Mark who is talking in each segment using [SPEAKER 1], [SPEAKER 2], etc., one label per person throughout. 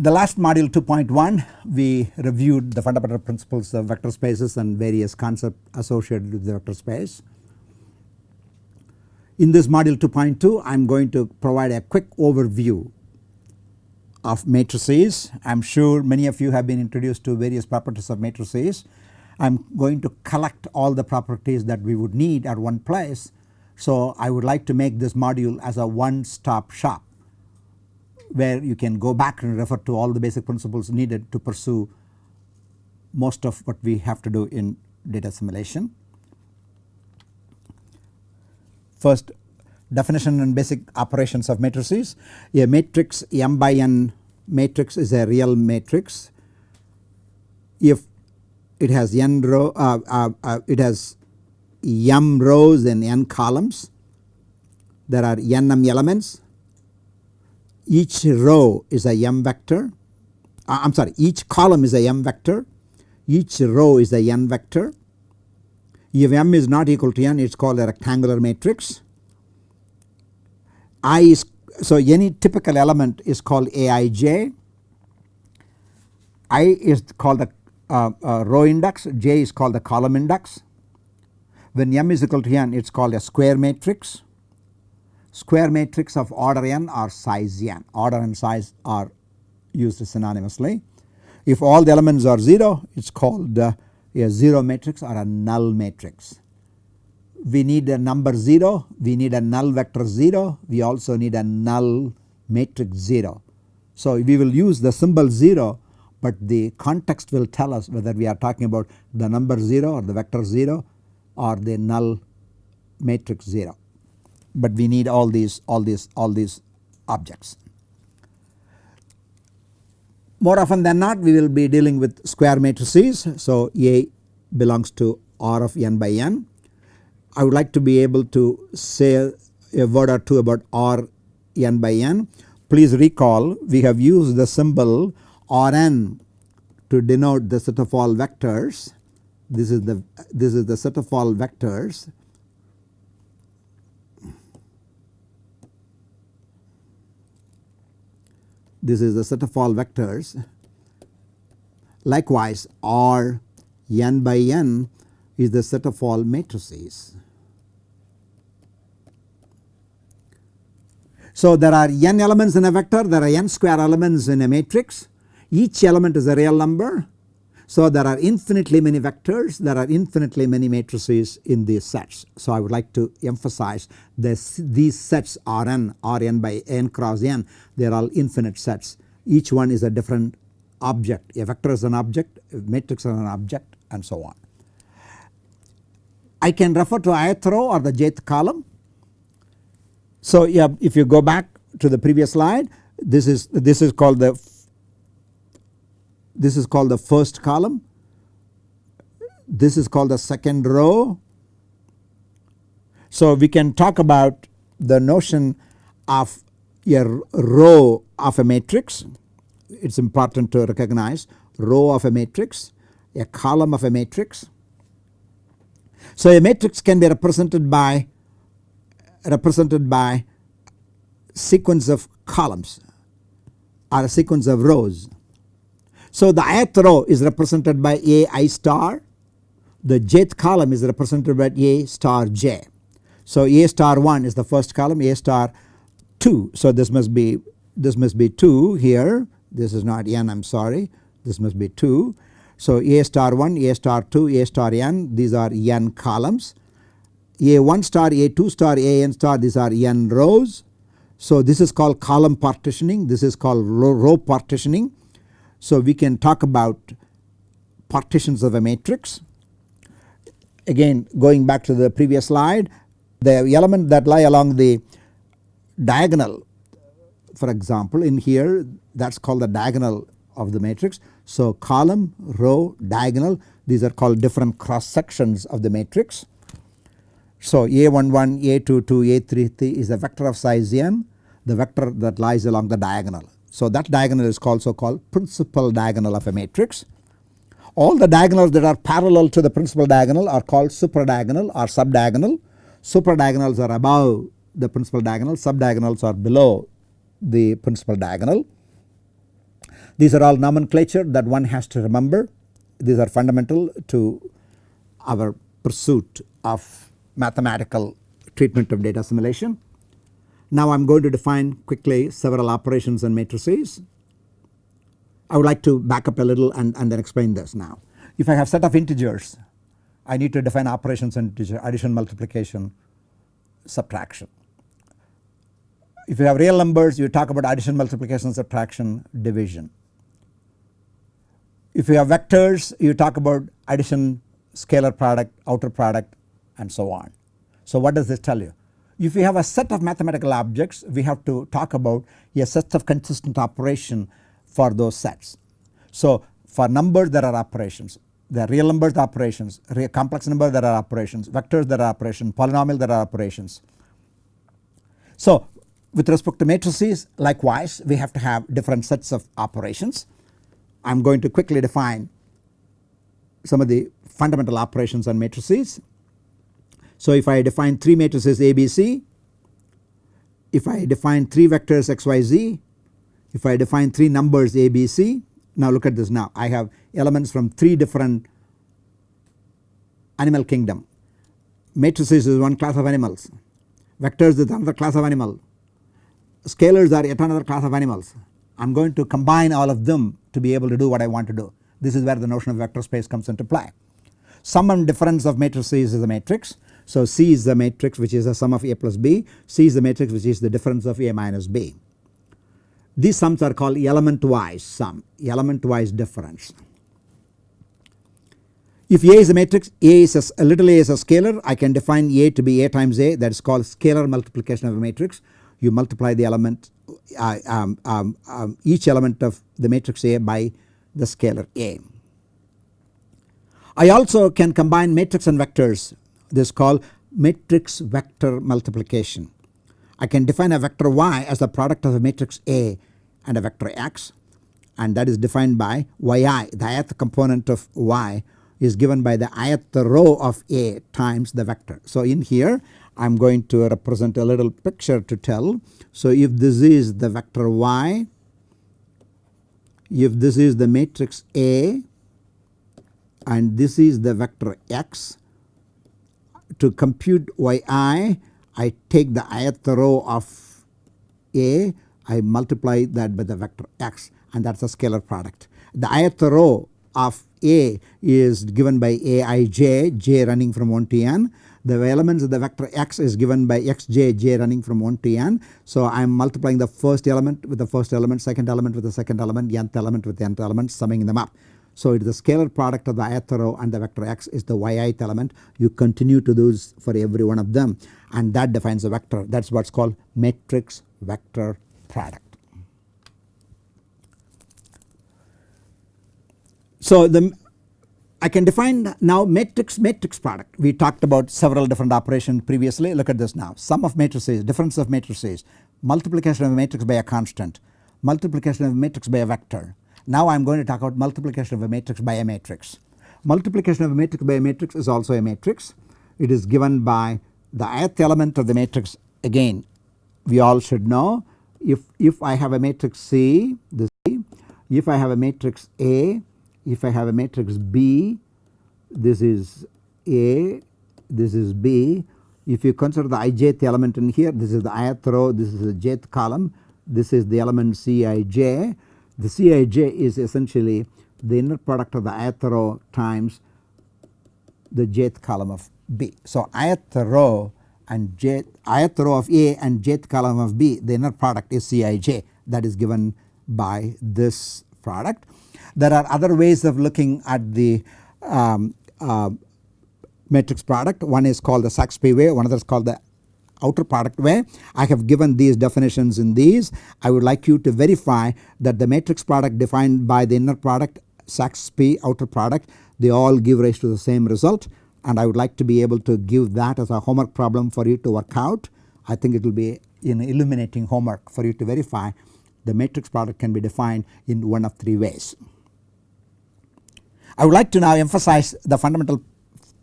[SPEAKER 1] the last module 2.1 we reviewed the fundamental principles of vector spaces and various concepts associated with the vector space. In this module 2.2 I am going to provide a quick overview of matrices. I am sure many of you have been introduced to various properties of matrices. I am going to collect all the properties that we would need at one place. So I would like to make this module as a one stop shop where you can go back and refer to all the basic principles needed to pursue most of what we have to do in data assimilation. First definition and basic operations of matrices. A matrix m by n matrix is a real matrix if it has n row uh, uh, uh, it has m rows and n columns there are n m elements each row is a m vector. Uh, I am sorry each column is a m vector. Each row is a n vector. If m is not equal to n it is called a rectangular matrix. I is so any typical element is called aij i is called the row index. J is called the column index. When m is equal to n it is called a square matrix square matrix of order n or size n order and size are used synonymously. If all the elements are 0 it is called uh, a 0 matrix or a null matrix. We need a number 0, we need a null vector 0, we also need a null matrix 0. So we will use the symbol 0 but the context will tell us whether we are talking about the number 0 or the vector 0 or the null matrix 0 but we need all these all these all these objects. More often than not we will be dealing with square matrices. So A belongs to R of n by n. I would like to be able to say a word or two about R n by n. Please recall we have used the symbol Rn to denote the set of all vectors. This is the this is the set of all vectors this is the set of all vectors. Likewise R n by n is the set of all matrices. So there are n elements in a vector, there are n square elements in a matrix. Each element is a real number. So there are infinitely many vectors, there are infinitely many matrices in these sets. So I would like to emphasize this, these sets Rn, Rn by n cross n, they are all infinite sets. Each one is a different object, a vector is an object, a matrix is an object and so on. I can refer to ith row or the jth column. So yeah, if you go back to the previous slide, this is this is called the this is called the first column, this is called the second row. So we can talk about the notion of a row of a matrix, it is important to recognize row of a matrix, a column of a matrix. So a matrix can be represented by represented by sequence of columns or a sequence of rows. So the ith row is represented by A i star, the jth column is represented by A star j. So A star 1 is the first column, A star 2. So this must be this must be 2 here, this is not n I am sorry, this must be 2. So A star 1, A star 2, A star n these are n columns. A1 star, A2 star, AN star these are n rows. So this is called column partitioning, this is called row partitioning. So we can talk about partitions of a matrix. Again going back to the previous slide the element that lie along the diagonal for example in here that is called the diagonal of the matrix. So column, row, diagonal these are called different cross sections of the matrix. So A11, A22, A33 is a vector of size n the vector that lies along the diagonal. So that diagonal is also called principal diagonal of a matrix. All the diagonals that are parallel to the principal diagonal are called supradiagonal or subdiagonal. Supradiagonals are above the principal diagonal, subdiagonals are below the principal diagonal. These are all nomenclature that one has to remember. These are fundamental to our pursuit of mathematical treatment of data assimilation. Now I am going to define quickly several operations and matrices. I would like to back up a little and, and then explain this now. If I have set of integers I need to define operations and integer addition multiplication subtraction. If you have real numbers you talk about addition multiplication subtraction division. If you have vectors you talk about addition scalar product outer product and so on. So what does this tell you? If we have a set of mathematical objects we have to talk about a set of consistent operation for those sets. So for numbers there are operations, there are real numbers operations, real complex number there are operations, vectors there are operations, polynomial there are operations. So with respect to matrices likewise we have to have different sets of operations. I am going to quickly define some of the fundamental operations on matrices. So if I define 3 matrices ABC, if I define 3 vectors xyz, if I define 3 numbers ABC, now look at this now I have elements from 3 different animal kingdom. Matrices is one class of animals, vectors is another class of animal, scalars are yet another class of animals. I am going to combine all of them to be able to do what I want to do. This is where the notion of vector space comes into play. Sum and difference of matrices is a matrix. So C is the matrix which is the sum of A plus B, C is the matrix which is the difference of A minus B. These sums are called element wise sum, element wise difference. If A is a matrix, A is a, a, little a is a scalar, I can define A to be A times A that is called scalar multiplication of a matrix. You multiply the element uh, um, um, um, each element of the matrix A by the scalar A. I also can combine matrix and vectors this is called matrix vector multiplication. I can define a vector y as the product of a matrix A and a vector x and that is defined by yi the ith component of y is given by the ith row of A times the vector. So in here I am going to represent a little picture to tell. So if this is the vector y, if this is the matrix A and this is the vector x to compute yi I take the ith row of A I multiply that by the vector x and that is a scalar product. The ith row of A is given by Aij j running from 1 to n the elements of the vector x is given by xj j running from 1 to n. So I am multiplying the first element with the first element second element with the second element nth element with the nth element summing them up. So it is the scalar product of the ith row and the vector x is the yith element you continue to do this for every one of them and that defines a vector that is what is called matrix vector product. So the I can define now matrix matrix product. We talked about several different operations previously. Look at this now. Sum of matrices, difference of matrices, multiplication of a matrix by a constant, multiplication of a matrix by a vector. Now I am going to talk about multiplication of a matrix by a matrix. Multiplication of a matrix by a matrix is also a matrix. It is given by the ith element of the matrix. Again we all should know if, if I have a matrix C this if I have a matrix A if I have a matrix B this is A this is B. If you consider the ijth element in here this is the ith row this is the jth column. This is the element Cij the Cij is essentially the inner product of the ith row times the jth column of B. So ith row and jth ith row of A and jth column of B the inner product is Cij that is given by this product. There are other ways of looking at the um, uh, matrix product. One is called the SAXPY way, one other is called the outer product way. I have given these definitions in these. I would like you to verify that the matrix product defined by the inner product SAXPY outer product they all give rise to the same result and I would like to be able to give that as a homework problem for you to work out. I think it will be an illuminating homework for you to verify the matrix product can be defined in one of three ways. I would like to now emphasize the fundamental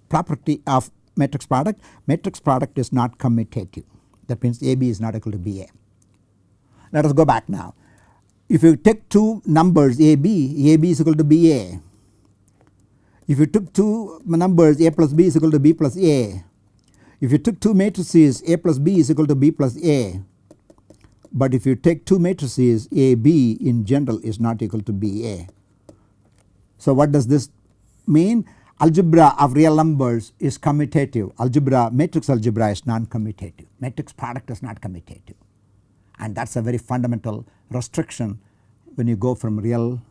[SPEAKER 1] property of matrix product. Matrix product is not commutative that means AB is not equal to BA. Let us go back now. if you take two numbers A B, A B is equal to B A. If you took two numbers A plus B is equal to B plus A. If you took two matrices A plus B is equal to B plus A. But if you take two matrices A B in general is not equal to B A. So what does this mean? Algebra of real numbers is commutative. Algebra matrix algebra is non-commutative. Matrix product is not commutative and that is a very fundamental restriction when you go from real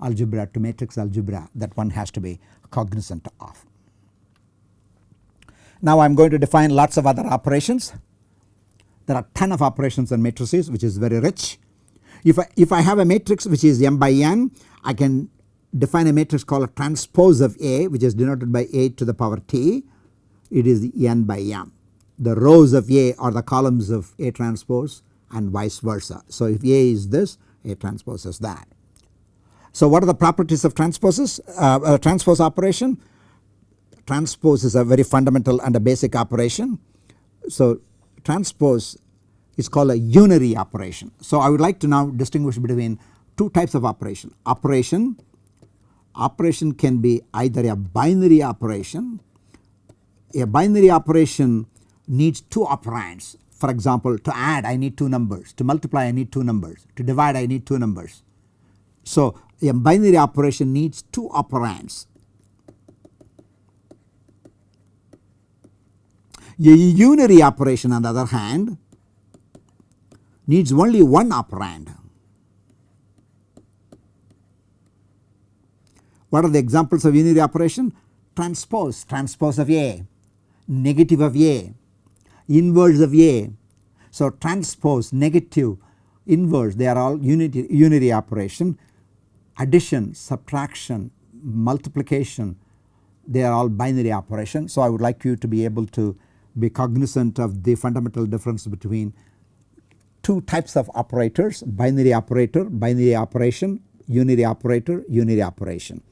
[SPEAKER 1] algebra to matrix algebra that one has to be cognizant of. Now I am going to define lots of other operations. There are ton of operations on matrices which is very rich. If I, if I have a matrix which is m by n I can define a matrix called a transpose of A which is denoted by A to the power t it is n by m. The rows of A are the columns of A transpose and vice versa. So if A is this A transpose is that. So what are the properties of transposes? Uh, a transpose operation? Transpose is a very fundamental and a basic operation. So transpose is called a unary operation. So I would like to now distinguish between two types of operation. Operation, operation can be either a binary operation, a binary operation needs two operands for example to add I need two numbers, to multiply I need two numbers, to divide I need two numbers. So a binary operation needs two operands. A unary operation on the other hand needs only one operand. What are the examples of unary operation? Transpose, transpose of A, negative of A, inverse of A. So transpose, negative, inverse they are all unity, unary operation. Addition, subtraction, multiplication they are all binary operation. So I would like you to be able to be cognizant of the fundamental difference between two types of operators binary operator, binary operation, unary operator, unary operation.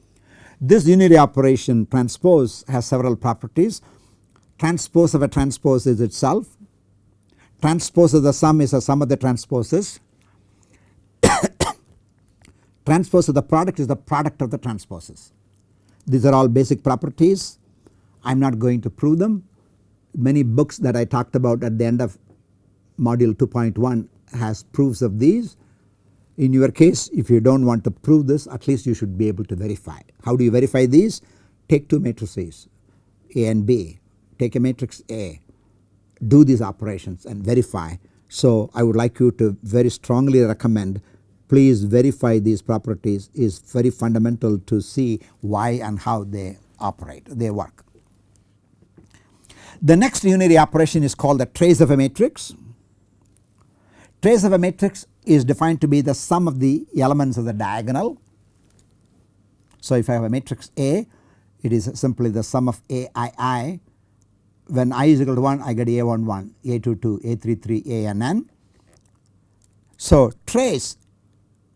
[SPEAKER 1] This unary operation transpose has several properties transpose of a transpose is itself, transpose of the sum is a sum of the transposes, transpose of the product is the product of the transposes. These are all basic properties I am not going to prove them. Many books that I talked about at the end of module 2.1 has proofs of these. In your case if you do not want to prove this at least you should be able to verify. How do you verify these? Take two matrices A and B take a matrix A, do these operations and verify. So I would like you to very strongly recommend please verify these properties is very fundamental to see why and how they operate, they work. The next unary operation is called the trace of a matrix. Trace of a matrix is defined to be the sum of the elements of the diagonal. So if I have a matrix A it is simply the sum of AII when i is equal to 1 I get a11, a22, a33, ann. So trace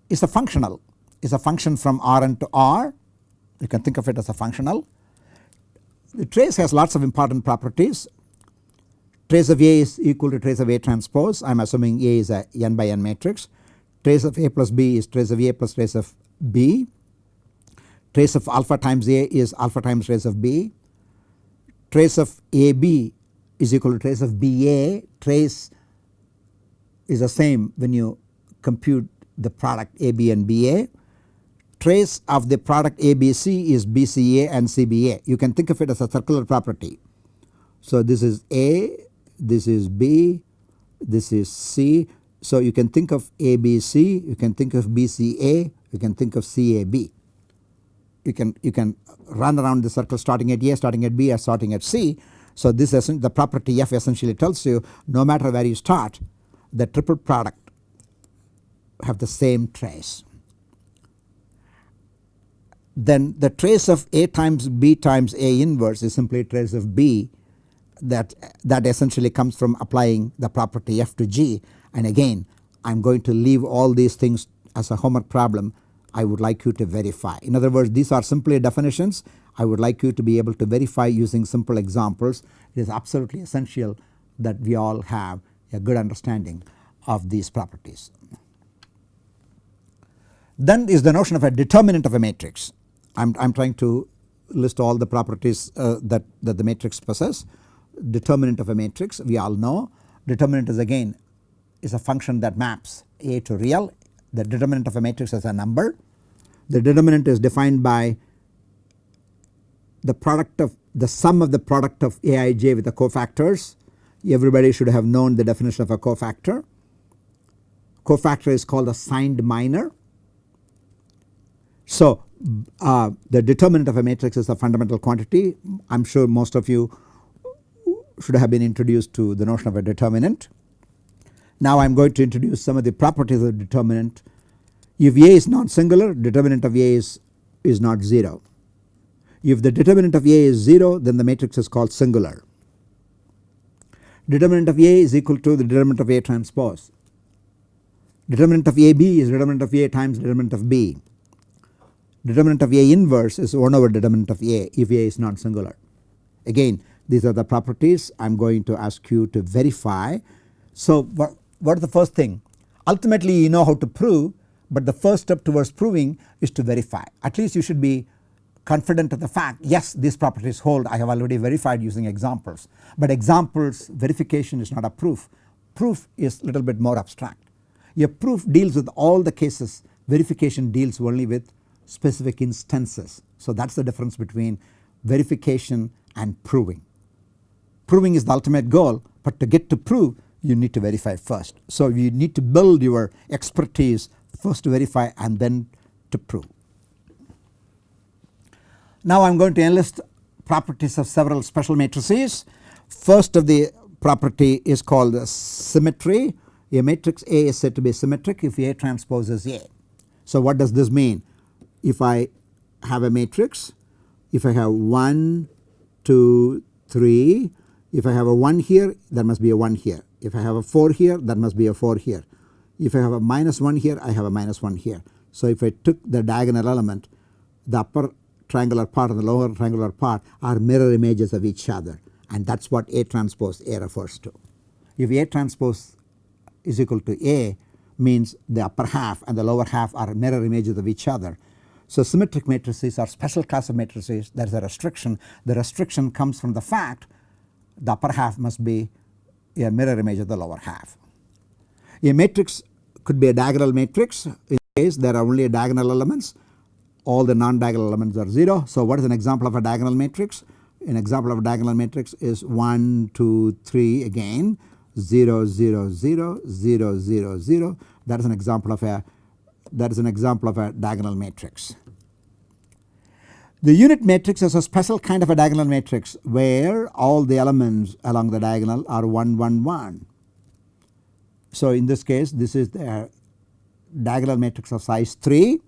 [SPEAKER 1] is a functional. Is a function from Rn to R. You can think of it as a functional. The trace has lots of important properties trace of A is equal to trace of A transpose. I am assuming A is a n by n matrix. Trace of A plus B is trace of A plus trace of B. Trace of alpha times A is alpha times trace of B. Trace of AB is equal to trace of BA trace is the same when you compute the product AB and BA. Trace of the product ABC is BCA and CBA you can think of it as a circular property. So this is A, this is B, this is C. So you can think of ABC, you can think of BCA, you can think of CAB. You can you can run around the circle starting at A, starting at B or starting at C. So this the property F essentially tells you no matter where you start the triple product have the same trace. Then the trace of A times B times A inverse is simply a trace of B that that essentially comes from applying the property F to G and again I am going to leave all these things as a homework problem I would like you to verify. In other words these are simply definitions I would like you to be able to verify using simple examples. It is absolutely essential that we all have a good understanding of these properties. Then is the notion of a determinant of a matrix. I am trying to list all the properties uh, that, that the matrix possess. Determinant of a matrix we all know determinant is again is a function that maps A to real the determinant of a matrix is a number. The determinant is defined by the product of the sum of the product of Aij with the cofactors. Everybody should have known the definition of a cofactor. Cofactor is called a signed minor. So uh, the determinant of a matrix is a fundamental quantity. I am sure most of you should have been introduced to the notion of a determinant. Now I am going to introduce some of the properties of determinant. If A is not singular determinant of A is, is not 0. If the determinant of A is 0 then the matrix is called singular. Determinant of A is equal to the determinant of A transpose. Determinant of AB is determinant of A times determinant of B. Determinant of A inverse is 1 over determinant of A if A is not singular. Again these are the properties I am going to ask you to verify. So what, what is the first thing? Ultimately you know how to prove but the first step towards proving is to verify. At least you should be confident of the fact yes these properties hold I have already verified using examples. But examples verification is not a proof. Proof is little bit more abstract. A proof deals with all the cases verification deals only with specific instances. So that is the difference between verification and proving. Proving is the ultimate goal but to get to prove you need to verify first. So you need to build your expertise first to verify and then to prove. Now I am going to enlist properties of several special matrices. First of the property is called symmetry. A matrix A is said to be symmetric if A transposes A. So what does this mean? If I have a matrix, if I have 1, 2, 3, if I have a 1 here there must be a 1 here. If I have a 4 here there must be a 4 here. If I have a minus 1 here I have a minus 1 here. So if I took the diagonal element the upper triangular part and the lower triangular part are mirror images of each other and that is what A transpose A refers to. If A transpose is equal to A means the upper half and the lower half are mirror images of each other. So symmetric matrices are special class of matrices there is a restriction the restriction comes from the fact the upper half must be a mirror image of the lower half. A matrix could be a diagonal matrix in case there are only diagonal elements all the non-diagonal elements are 0. So what is an example of a diagonal matrix? An example of a diagonal matrix is 1, 2, 3 again 0, 0, 0, 0, 0, 0 that is an example of a that is an example of a diagonal matrix. The unit matrix is a special kind of a diagonal matrix where all the elements along the diagonal are 1 1 1. So in this case this is the diagonal matrix of size 3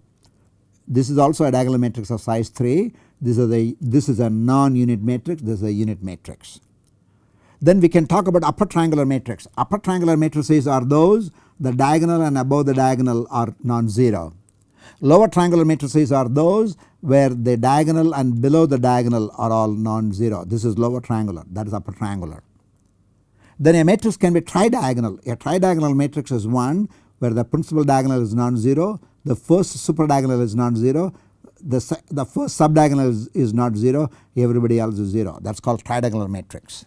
[SPEAKER 1] this is also a diagonal matrix of size 3. This is a this is a non-unit matrix. This is a unit matrix. Then we can talk about upper triangular matrix. Upper triangular matrices are those the diagonal and above the diagonal are non-zero. Lower triangular matrices are those where the diagonal and below the diagonal are all non-zero. This is lower triangular that is upper triangular. Then a matrix can be tridiagonal. A tridiagonal matrix is one where the principal diagonal is non-zero the first superdiagonal is non-zero, the, the first subdiagonal is, is not 0 everybody else is 0 that is called tridiagonal matrix.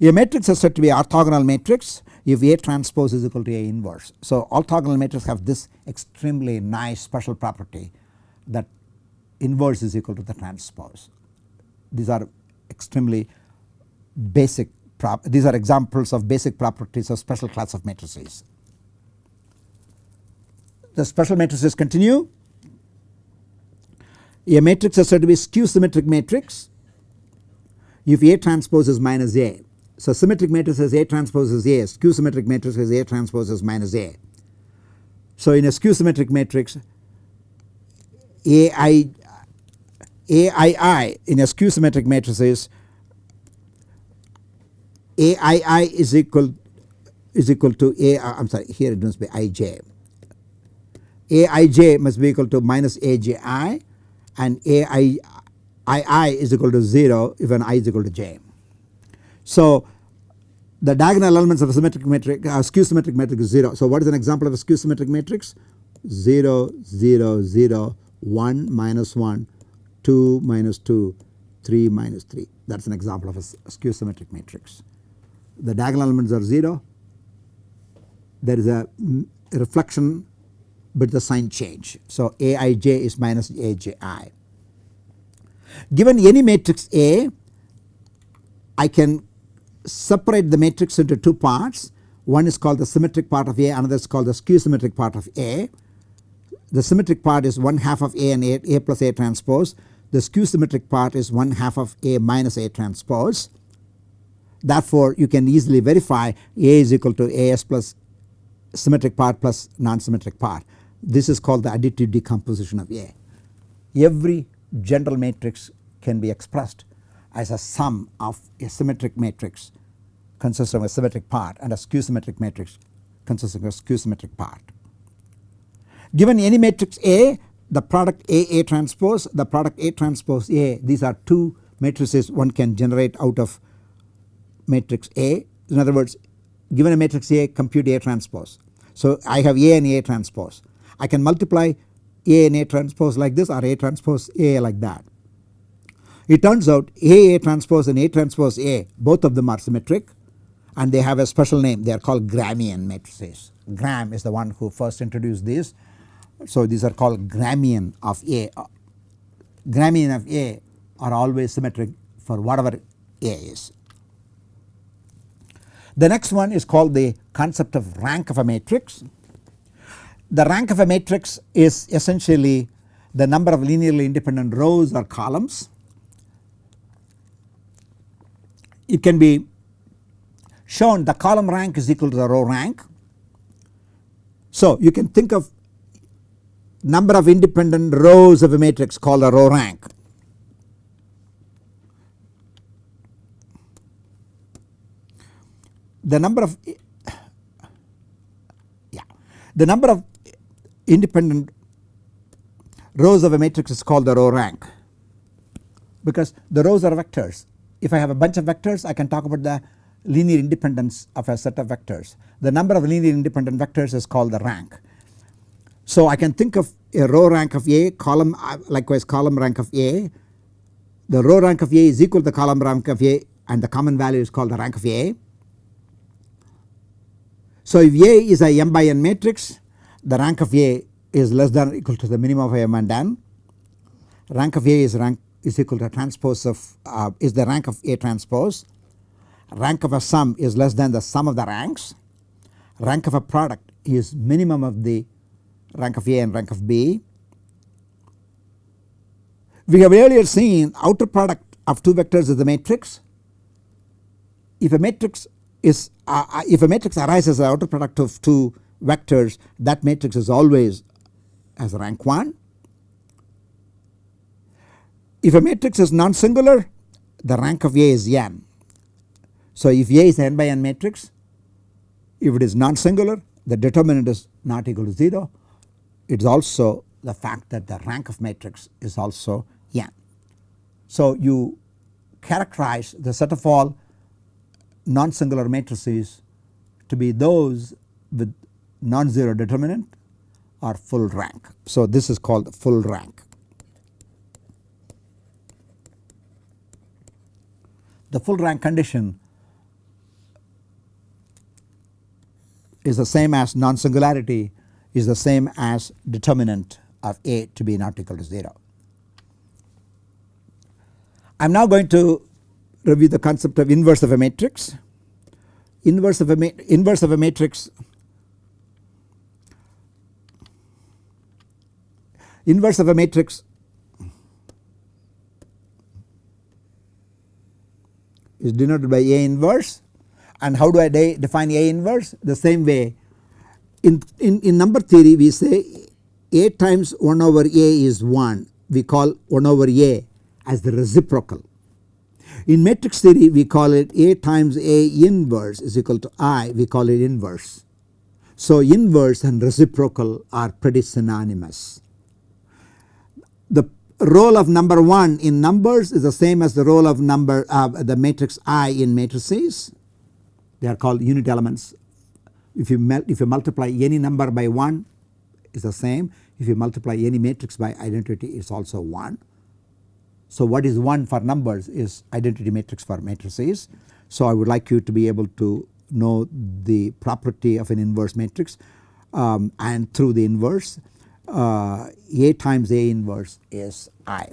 [SPEAKER 1] A matrix is said to be orthogonal matrix if A transpose is equal to A inverse. So orthogonal matrices have this extremely nice special property that inverse is equal to the transpose. These are extremely basic these are examples of basic properties of special class of matrices the special matrices continue. A matrix is said to be skew symmetric matrix if A transpose is minus A. So symmetric matrix A transpose is A, skew symmetric matrix A transpose is minus A. So in a skew symmetric matrix AI AII in a skew symmetric matrix is AII is equal is equal to A uh, I am sorry here it must be IJ Aij must be equal to minus Aji and Ai II is equal to 0 if an i is equal to j. So the diagonal elements of a symmetric matrix uh, skew symmetric matrix is 0. So what is an example of a skew symmetric matrix? 0 0 0 1 minus 1 2 minus 2 3 minus 3 that is an example of a skew symmetric matrix. The diagonal elements are 0 there is a reflection but the sign change. So Aij is minus Aji. Given any matrix A I can separate the matrix into two parts one is called the symmetric part of A another is called the skew symmetric part of A. The symmetric part is 1 half of A and A, A plus A transpose the skew symmetric part is 1 half of A minus A transpose. Therefore, you can easily verify A is equal to AS plus symmetric part plus non-symmetric part. This is called the additive decomposition of A. Every general matrix can be expressed as a sum of a symmetric matrix consisting of a symmetric part and a skew symmetric matrix consisting of a skew symmetric part. Given any matrix A the product A A transpose the product A transpose A these are two matrices one can generate out of matrix A in other words given a matrix A compute A transpose. So I have A and A transpose I can multiply A and A transpose like this or A transpose A like that. It turns out A transpose and A transpose A both of them are symmetric and they have a special name they are called Gramian matrices. Gram is the one who first introduced these so these are called Gramian of A. Gramian of A are always symmetric for whatever A is. The next one is called the concept of rank of a matrix. The rank of a matrix is essentially the number of linearly independent rows or columns. It can be shown the column rank is equal to the row rank. So you can think of number of independent rows of a matrix called a row rank. The number of yeah the number of independent rows of a matrix is called the row rank because the rows are vectors. If I have a bunch of vectors I can talk about the linear independence of a set of vectors. The number of linear independent vectors is called the rank. So I can think of a row rank of A column uh, likewise column rank of A. The row rank of A is equal to the column rank of A and the common value is called the rank of A. So if A is a m by n matrix the rank of A is less than or equal to the minimum of m and n. Rank of A is rank is equal to transpose of uh, is the rank of A transpose. Rank of a sum is less than the sum of the ranks. Rank of a product is minimum of the rank of A and rank of B. We have earlier seen outer product of two vectors is the matrix. If a matrix is uh, uh if a matrix arises as outer product of two vectors that matrix is always as rank 1. If a matrix is non-singular the rank of A is n. So if A is n by n matrix if it is non-singular the determinant is not equal to 0 it is also the fact that the rank of matrix is also n. So you characterize the set of all non-singular matrices to be those with non-zero determinant or full rank. So this is called full rank. The full rank condition is the same as non-singularity is the same as determinant of A to be not equal to 0. I am now going to review the concept of inverse of a matrix. Inverse of a inverse of a matrix inverse of a matrix is denoted by A inverse and how do I define A inverse the same way in, in, in number theory we say A times 1 over A is 1 we call 1 over A as the reciprocal. In matrix theory we call it A times A inverse is equal to I we call it inverse. So inverse and reciprocal are pretty synonymous. Role of number 1 in numbers is the same as the role of number uh, the matrix I in matrices they are called unit elements if you if you multiply any number by 1 is the same. If you multiply any matrix by identity it is also 1. So what is 1 for numbers is identity matrix for matrices. So I would like you to be able to know the property of an inverse matrix um, and through the inverse uh, A times A inverse is I.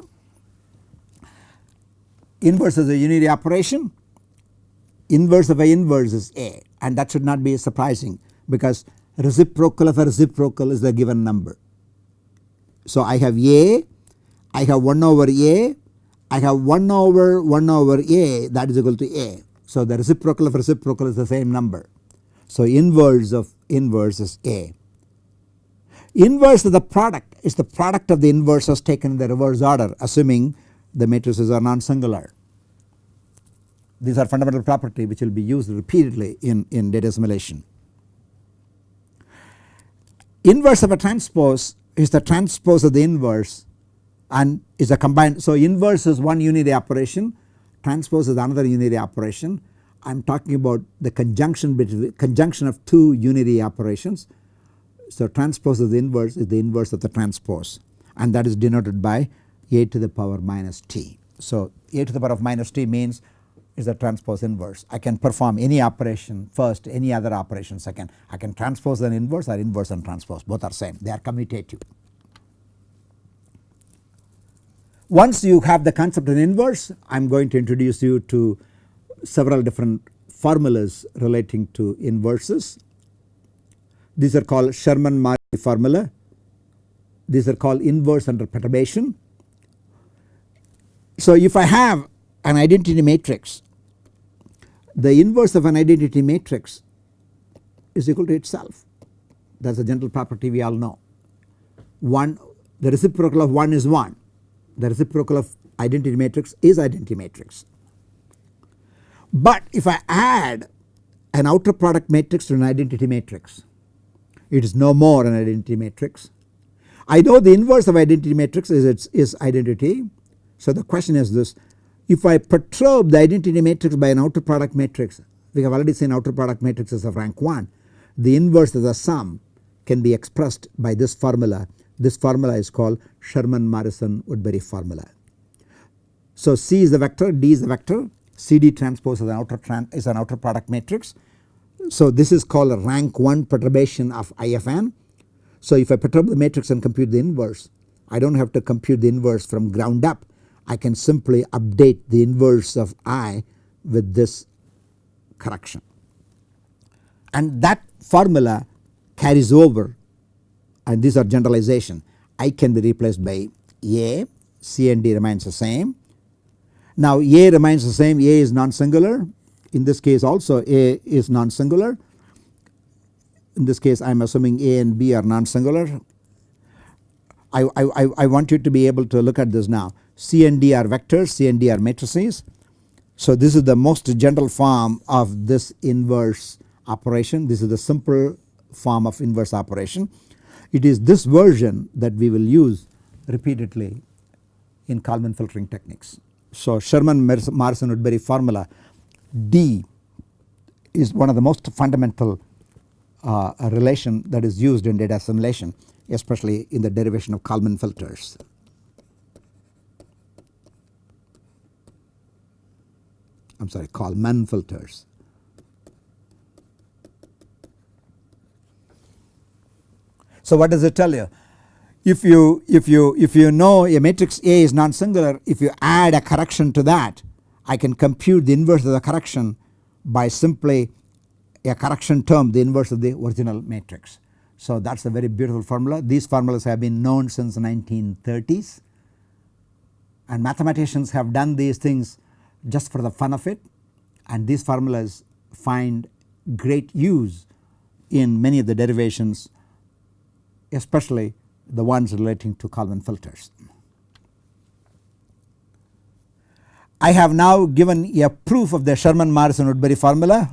[SPEAKER 1] Inverse is a unity operation inverse of A inverse is A and that should not be surprising because reciprocal of a reciprocal is the given number. So I have A, I have 1 over A, I have 1 over 1 over A that is equal to A. So the reciprocal of reciprocal is the same number. So inverse of inverse is A. Inverse of the product is the product of the inverses taken in the reverse order assuming the matrices are non-singular. These are fundamental property which will be used repeatedly in, in data assimilation. Inverse of a transpose is the transpose of the inverse and is a combined. So inverse is one unity operation, transpose is another unity operation. I am talking about the conjunction between conjunction of two unity operations. So transpose of the inverse is the inverse of the transpose and that is denoted by a to the power minus t. So a to the power of minus t means is the transpose inverse. I can perform any operation first any other operation second. I can transpose an inverse or inverse and transpose both are same they are commutative. Once you have the concept of inverse I am going to introduce you to several different formulas relating to inverses. These are called Sherman-Markey formula. These are called inverse under perturbation. So if I have an identity matrix the inverse of an identity matrix is equal to itself that is a general property we all know. 1 the reciprocal of 1 is 1 the reciprocal of identity matrix is identity matrix. But if I add an outer product matrix to an identity matrix it is no more an identity matrix. I know the inverse of identity matrix is its is identity. So the question is this if I perturb the identity matrix by an outer product matrix we have already seen outer product matrices of rank 1 the inverse of the sum can be expressed by this formula this formula is called Sherman Morrison Woodbury formula. So C is the vector D is the vector CD transpose is an outer is an outer product matrix. So this is called a rank 1 perturbation of IFN. So if I perturb the matrix and compute the inverse I do not have to compute the inverse from ground up I can simply update the inverse of I with this correction. And that formula carries over and these are generalization. I can be replaced by A, C and D remains the same. Now A remains the same, A is non-singular. In this case also A is non-singular. In this case I am assuming A and B are non-singular. I, I, I want you to be able to look at this now. C and D are vectors, C and D are matrices. So this is the most general form of this inverse operation. This is the simple form of inverse operation. It is this version that we will use repeatedly in Kalman filtering techniques. So Sherman Morrison Woodbury formula D is one of the most fundamental uh, relation that is used in data assimilation especially in the derivation of Kalman filters. I am sorry Kalman filters. So what does it tell you? If you if you if you know a matrix A is non-singular if you add a correction to that I can compute the inverse of the correction by simply a correction term the inverse of the original matrix. So that is a very beautiful formula these formulas have been known since 1930s and mathematicians have done these things just for the fun of it and these formulas find great use in many of the derivations especially the ones relating to Kalman filters. I have now given a proof of the Sherman Morrison Woodbury formula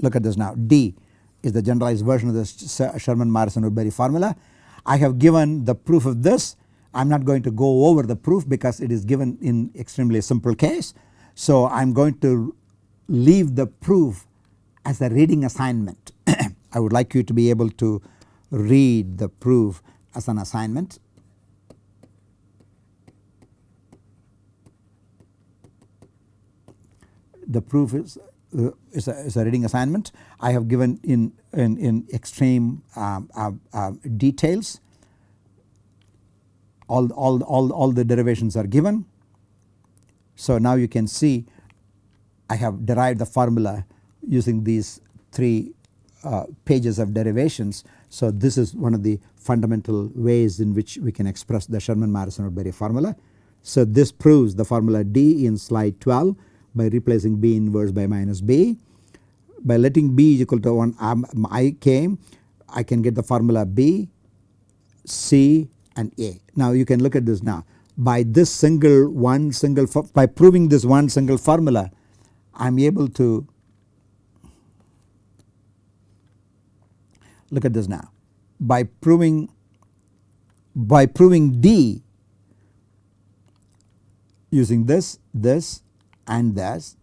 [SPEAKER 1] look at this now D is the generalized version of this Sherman Morrison Woodbury formula. I have given the proof of this I am not going to go over the proof because it is given in extremely simple case so I am going to leave the proof as a reading assignment. I would like you to be able to read the proof as an assignment. The proof is uh, is, a, is, a, reading assignment. I have given in in, in extreme um, uh, uh, details. All, all, all, all the derivations are given. So now you can see I have derived the formula using these three uh, pages of derivations. So this is one of the fundamental ways in which we can express the Sherman Morrison Woodbury formula. So this proves the formula D in slide 12 by replacing B inverse by minus B. By letting B is equal to 1 um, I came I can get the formula B, C and A. Now you can look at this now by this single one single by proving this one single formula I am able to look at this now by proving by proving D using this this and this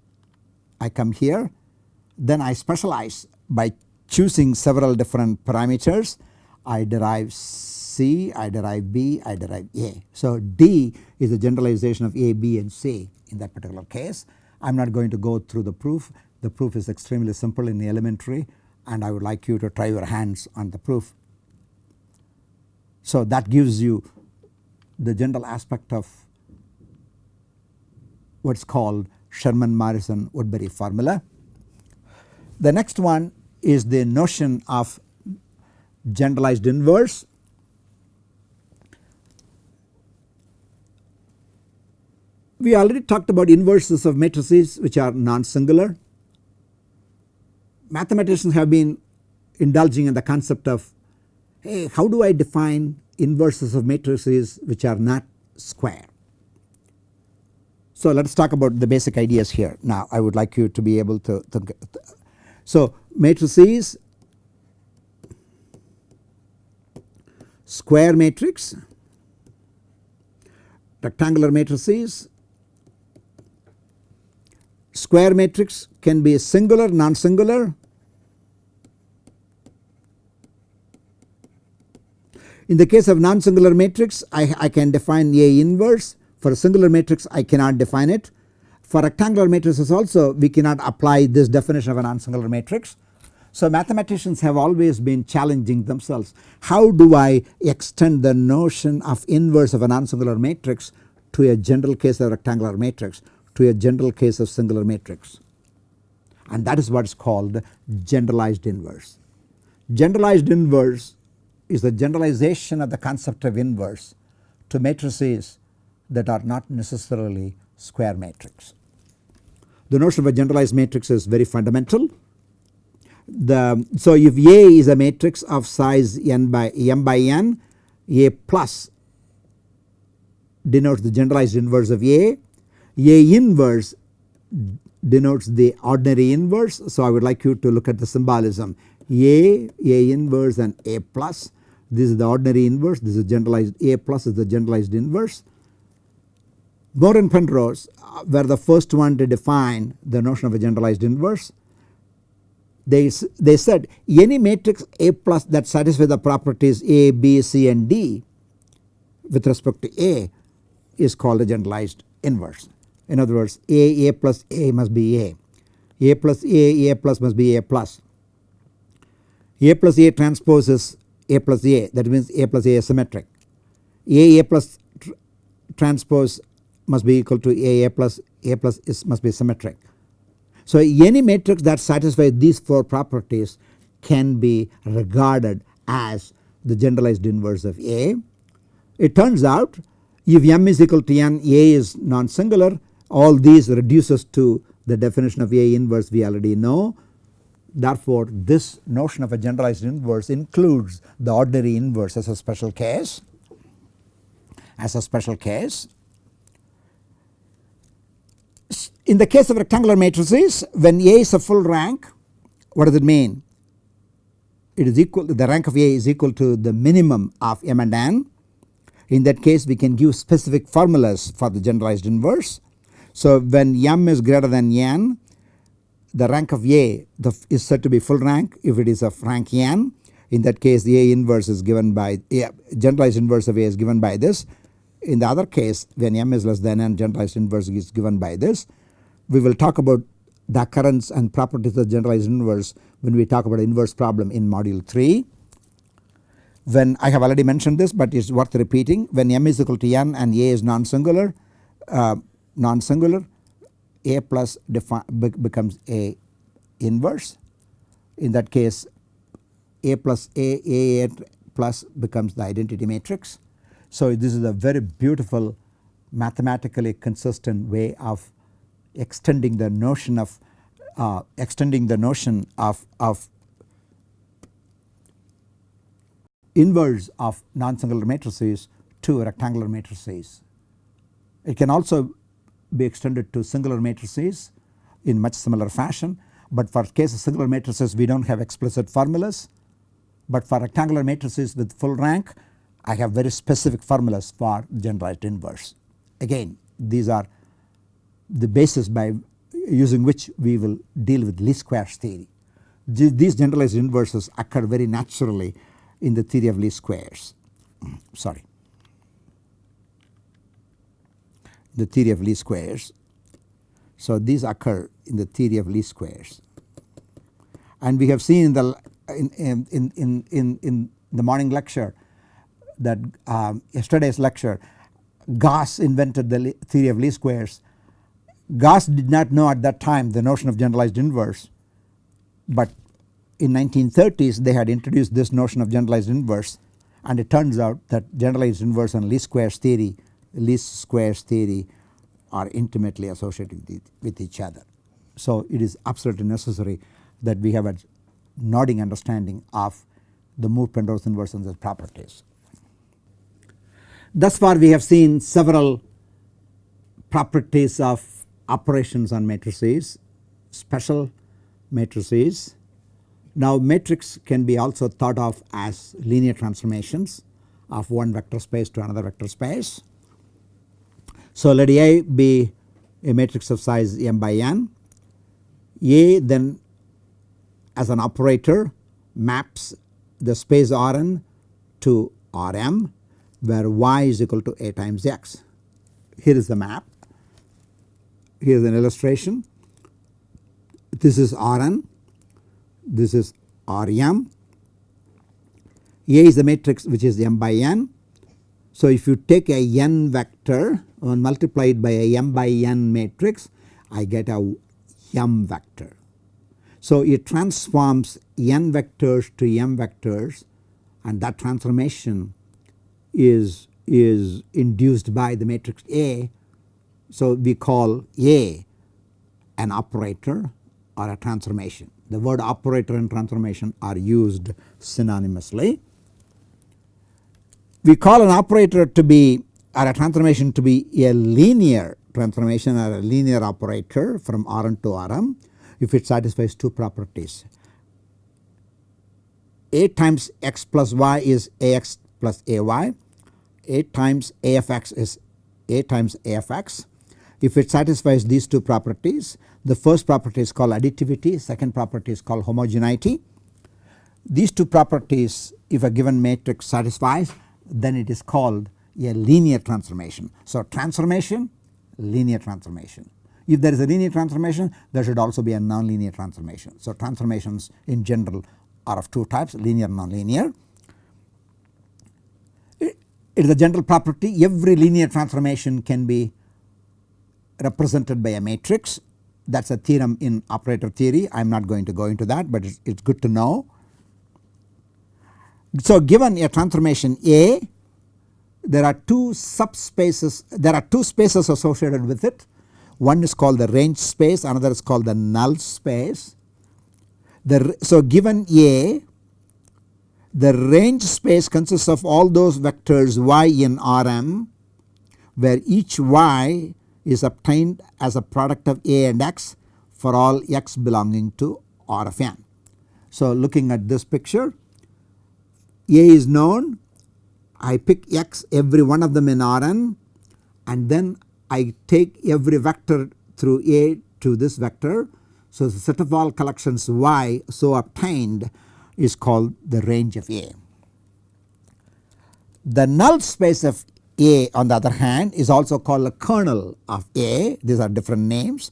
[SPEAKER 1] I come here then I specialize by choosing several different parameters I derive C, I derive B, I derive A. So D is a generalization of A, B and C in that particular case. I am not going to go through the proof. The proof is extremely simple in the elementary and I would like you to try your hands on the proof. So that gives you the general aspect of what is called Sherman Morrison Woodbury formula. The next one is the notion of generalized inverse. We already talked about inverses of matrices which are non-singular. Mathematicians have been indulging in the concept of hey how do I define inverses of matrices which are not square. So let us talk about the basic ideas here now I would like you to be able to think. So matrices square matrix rectangular matrices square matrix can be singular non-singular in the case of non-singular matrix I, I can define A inverse for a singular matrix I cannot define it. For rectangular matrices also we cannot apply this definition of a non-singular matrix. So mathematicians have always been challenging themselves how do I extend the notion of inverse of a non-singular matrix to a general case of rectangular matrix to a general case of singular matrix and that is what is called generalized inverse. Generalized inverse is the generalization of the concept of inverse to matrices that are not necessarily square matrix. The notion of a generalized matrix is very fundamental. The, so if A is a matrix of size n by m by n, A plus denotes the generalized inverse of A, A inverse denotes the ordinary inverse. So I would like you to look at the symbolism A, A inverse and A plus this is the ordinary inverse this is generalized A plus is the generalized inverse Moore and Penrose uh, were the first one to define the notion of a generalized inverse. They, they said any matrix A plus that satisfies the properties A, B, C and D with respect to A is called a generalized inverse. In other words A, A plus A must be A, A plus A, A plus must be A plus. A plus A transposes A plus A that means A plus A is symmetric. A, A plus tr transpose must be equal to A, A plus A plus is must be symmetric. So any matrix that satisfies these four properties can be regarded as the generalized inverse of A. It turns out if m is equal to n A is non-singular all these reduces to the definition of A inverse we already know. Therefore this notion of a generalized inverse includes the ordinary inverse as a special case as a special case in the case of rectangular matrices when A is a full rank what does it mean? It is equal the rank of A is equal to the minimum of m and n. In that case we can give specific formulas for the generalized inverse. So when m is greater than n the rank of A is said to be full rank if it is a rank n. in that case the A inverse is given by A, generalized inverse of A is given by this. In the other case when m is less than n generalized inverse is given by this. We will talk about the occurrence and properties of generalized inverse when we talk about inverse problem in module 3. When I have already mentioned this but it is worth repeating when m is equal to n and A is non-singular uh, non-singular A plus becomes A inverse in that case A plus A A plus becomes the identity matrix. So this is a very beautiful mathematically consistent way of extending the notion of uh, extending the notion of, of inverse of non-singular matrices to rectangular matrices. It can also be extended to singular matrices in much similar fashion but for case of singular matrices we do not have explicit formulas but for rectangular matrices with full rank I have very specific formulas for generalized inverse. Again these are the basis by using which we will deal with least squares theory. These generalized inverses occur very naturally in the theory of least squares sorry the theory of least squares. So these occur in the theory of least squares and we have seen in the in, in, in, in, in the morning lecture that um, yesterday's lecture Gauss invented the theory of least squares. Gauss did not know at that time the notion of generalized inverse but in 1930s they had introduced this notion of generalized inverse and it turns out that generalized inverse and least squares theory least squares theory are intimately associated with, each other. So it is absolutely necessary that we have a nodding understanding of the Moore-Penrose inverse and its properties. Thus far we have seen several properties of operations on matrices, special matrices. Now matrix can be also thought of as linear transformations of one vector space to another vector space. So let A be a matrix of size m by n. A then as an operator maps the space Rn to Rm where y is equal to a times x. Here is the map, here is an illustration. This is Rn, this is Rm. A is the matrix which is m by n. So if you take a n vector and multiply it by a m by n matrix I get a m vector. So it transforms n vectors to m vectors and that transformation is, is induced by the matrix A. So we call A an operator or a transformation. The word operator and transformation are used synonymously. We call an operator to be or a transformation to be a linear transformation or a linear operator from Rn to Rm if it satisfies two properties. A times x plus y is Ax plus Ay, A times Afx is A times Afx. If it satisfies these two properties the first property is called additivity, second property is called homogeneity. These two properties if a given matrix satisfies then it is called a linear transformation. So transformation linear transformation. If there is a linear transformation there should also be a nonlinear transformation. So transformations in general are of two types linear and nonlinear. It is a general property every linear transformation can be represented by a matrix that is a theorem in operator theory I am not going to go into that but it is good to know. So given a transformation A there are two subspaces there are two spaces associated with it one is called the range space another is called the null space. The, so given A the range space consists of all those vectors y in Rm where each y is obtained as a product of A and x for all x belonging to R of n. So looking at this picture A is known I pick x every one of them in Rn and then I take every vector through A to this vector. So the set of all collections y so obtained is called the range of A. The null space of A on the other hand is also called a kernel of A these are different names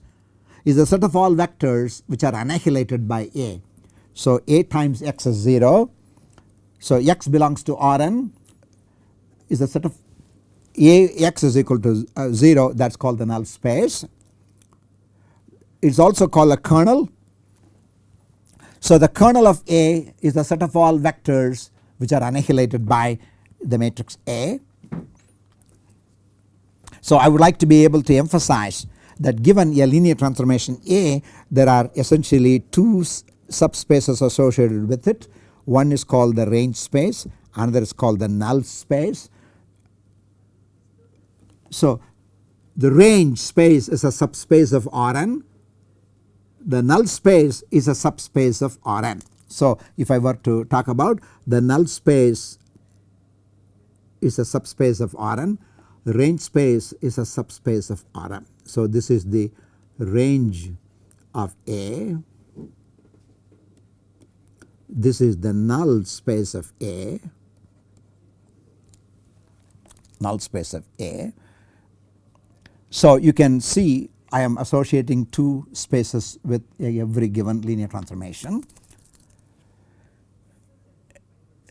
[SPEAKER 1] is a set of all vectors which are annihilated by A. So, A times x is 0. So, x belongs to Rn is a set of A x is equal to uh, 0 that is called the null space. It is also called a kernel. So, the kernel of A is the set of all vectors which are annihilated by the matrix A. So, I would like to be able to emphasize that given a linear transformation A there are essentially two subspaces associated with it. One is called the range space another is called the null space. So the range space is a subspace of Rn the null space is a subspace of Rn. So if I were to talk about the null space is a subspace of Rn range space is a subspace of Rn. So, this is the range of A, this is the null space of A, null space of A. So, you can see I am associating two spaces with every given linear transformation.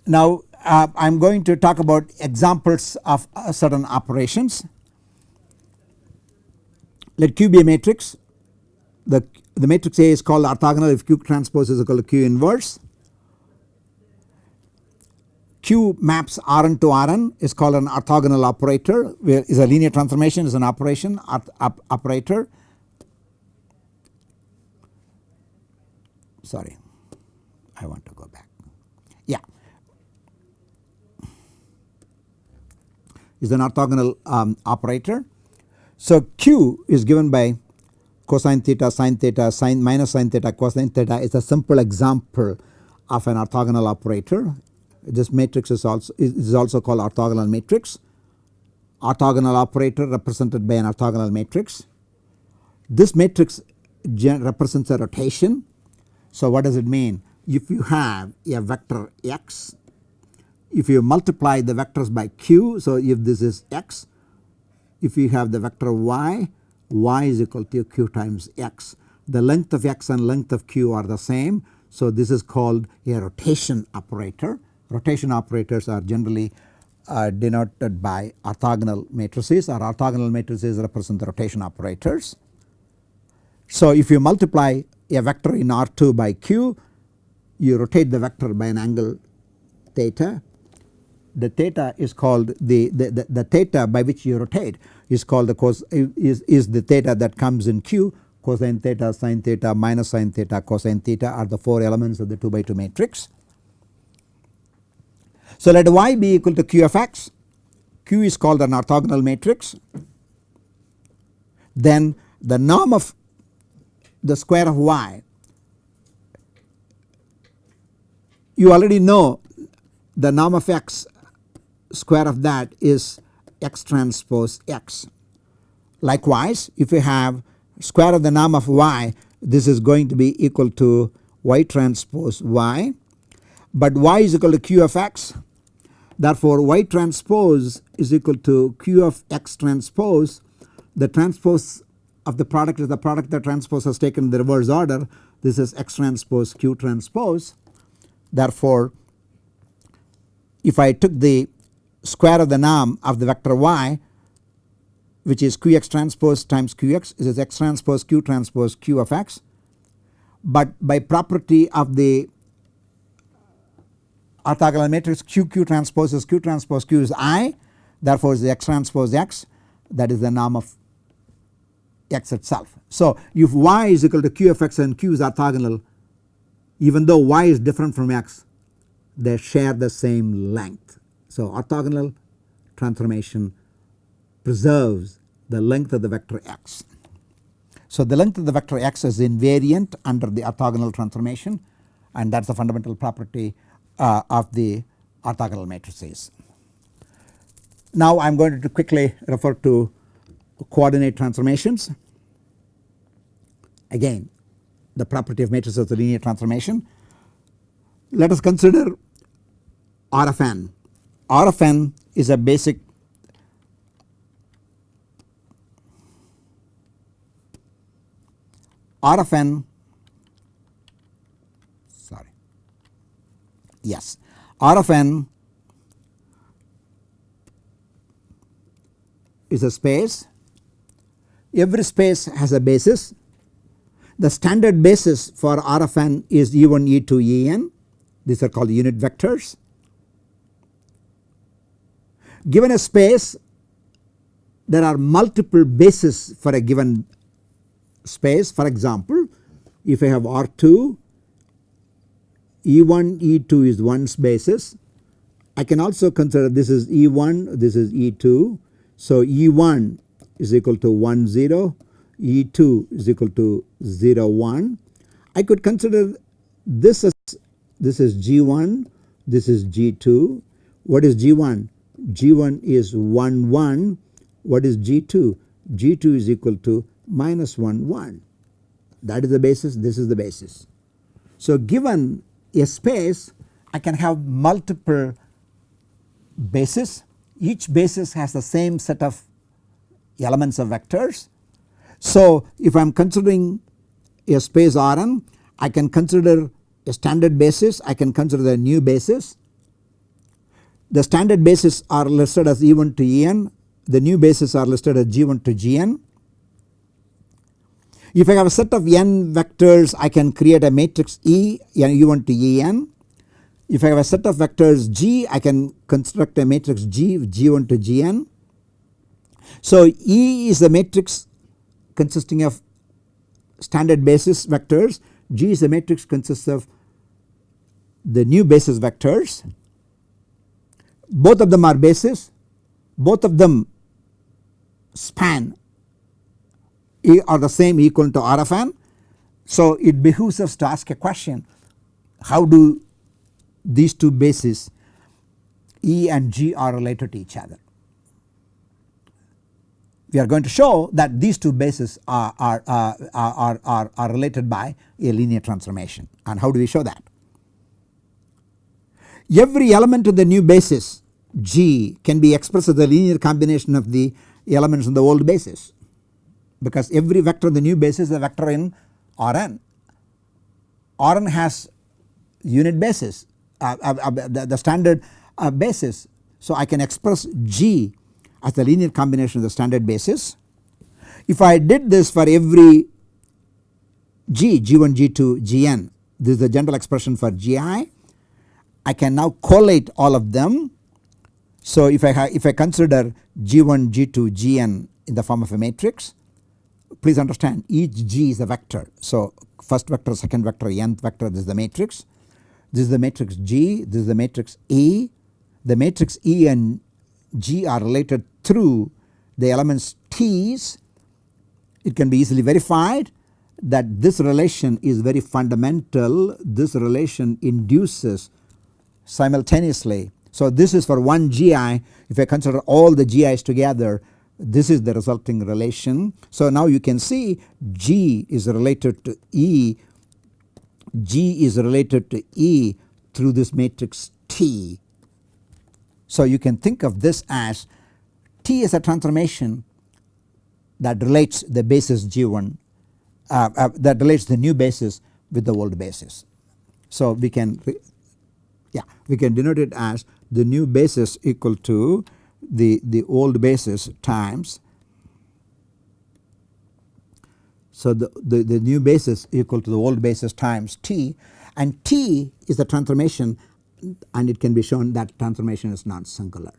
[SPEAKER 1] Now, uh, I am going to talk about examples of uh, certain operations. Let Q be a matrix. The, the matrix A is called orthogonal if Q transpose is equal to Q inverse. Q maps Rn to Rn is called an orthogonal operator where is a linear transformation is an operation op, op, operator. Sorry, I want to go back. Yeah. is an orthogonal um, operator. So Q is given by cosine theta sine theta sine minus sine theta cosine theta is a simple example of an orthogonal operator. This matrix is also is also called orthogonal matrix. Orthogonal operator represented by an orthogonal matrix. This matrix represents a rotation. So what does it mean? If you have a vector x if you multiply the vectors by q so if this is x if you have the vector y y is equal to q times x the length of x and length of q are the same so this is called a rotation operator rotation operators are generally uh, denoted by orthogonal matrices or orthogonal matrices represent the rotation operators. So if you multiply a vector in R2 by q you rotate the vector by an angle theta the theta is called the, the, the, the, theta by which you rotate is called the cos is, is the theta that comes in Q cosine theta sine theta minus sine theta cosine theta are the 4 elements of the 2 by 2 matrix. So let y be equal to q of x. Q is called an orthogonal matrix. Then the norm of the square of y. You already know the norm of x square of that is x transpose x. Likewise if you have square of the norm of y this is going to be equal to y transpose y. But y is equal to q of x therefore y transpose is equal to q of x transpose. The transpose of the product is the product that transpose has taken in the reverse order. This is x transpose q transpose. Therefore if I took the square of the norm of the vector y which is qx transpose times qx is x transpose q transpose q of x. But by property of the orthogonal matrix q q transpose is q transpose q is i therefore is x transpose x that is the norm of x itself. So if y is equal to q of x and q is orthogonal even though y is different from x they share the same length so orthogonal transformation preserves the length of the vector x. So the length of the vector x is invariant under the orthogonal transformation and that is the fundamental property uh, of the orthogonal matrices. Now I am going to quickly refer to coordinate transformations. Again the property of matrices of the linear transformation. let us consider R of n. R of n is a basic R of n sorry yes. R of n is a space. Every space has a basis. The standard basis for R of n is E1 E2 En these are called unit vectors. Given a space there are multiple bases for a given space. For example if I have R2 E1 E2 is 1's basis I can also consider this is E1 this is E2 so E1 is equal to 1 0 E2 is equal to 0 1. I could consider this as this is G1 this is G2 what is G1 G1 is 1 1 what is G2 G2 is equal to minus 1 1 that is the basis this is the basis. So given a space I can have multiple bases each basis has the same set of elements of vectors so if I am considering a space Rn I can consider a standard basis I can consider the new basis. The standard basis are listed as E1 to En the new basis are listed as G1 to Gn. If I have a set of n vectors I can create a matrix E E1 to En. If I have a set of vectors G I can construct a matrix G G1 to Gn. So E is the matrix consisting of standard basis vectors G is a matrix consists of the new basis vectors both of them are basis both of them span are the same equal to R of n. So it behooves us to ask a question how do these two bases E and G are related to each other we are going to show that these two bases are, are, uh, are, are, are related by a linear transformation and how do we show that. Every element of the new basis G can be expressed as a linear combination of the elements in the old basis because every vector in the new basis is a vector in Rn. Rn has unit basis uh, uh, uh, the, the, standard uh, basis. So I can express G as the linear combination of the standard basis. If I did this for every G, G1, G2, Gn this is the general expression for Gi I can now collate all of them. So if I if I consider G1, G2, Gn in the form of a matrix please understand each G is a vector. So first vector, second vector, nth vector this is the matrix. This is the matrix G, this is the matrix E. The matrix E and G are related through the elements T's it can be easily verified that this relation is very fundamental this relation induces simultaneously. So this is for one GI if I consider all the GIs together this is the resulting relation. So now you can see G is related to E, G is related to E through this matrix T. So you can think of this as T is a transformation that relates the basis G1 uh, uh, that relates the new basis with the old basis. So we can yeah we can denote it as the new basis equal to the, the old basis times so the, the, the new basis equal to the old basis times t and t is the transformation and it can be shown that transformation is non-singular.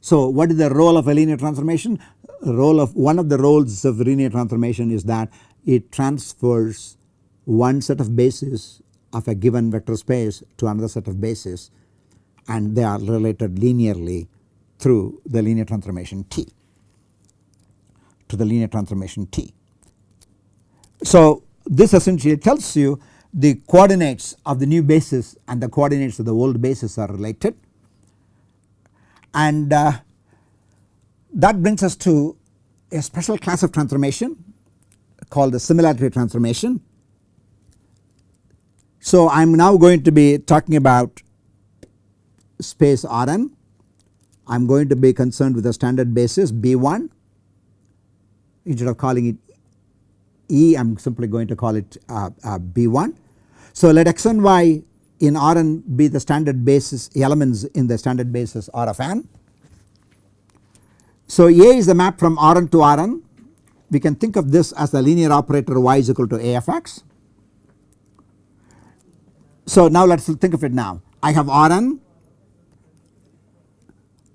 [SPEAKER 1] So what is the role of a linear transformation? Role of one of the roles of linear transformation is that it transfers one set of bases of a given vector space to another set of bases and they are related linearly through the linear transformation T to the linear transformation T. So this essentially tells you the coordinates of the new basis and the coordinates of the old basis are related and uh, that brings us to a special class of transformation called the similarity transformation. So I am now going to be talking about space Rn. I am going to be concerned with the standard basis B1 instead of calling it E I am simply going to call it uh, uh, B1. So let x and y in Rn be the standard basis elements in the standard basis R of n. So A is the map from Rn to Rn we can think of this as the linear operator y is equal to A of x. So now let us think of it now I have Rn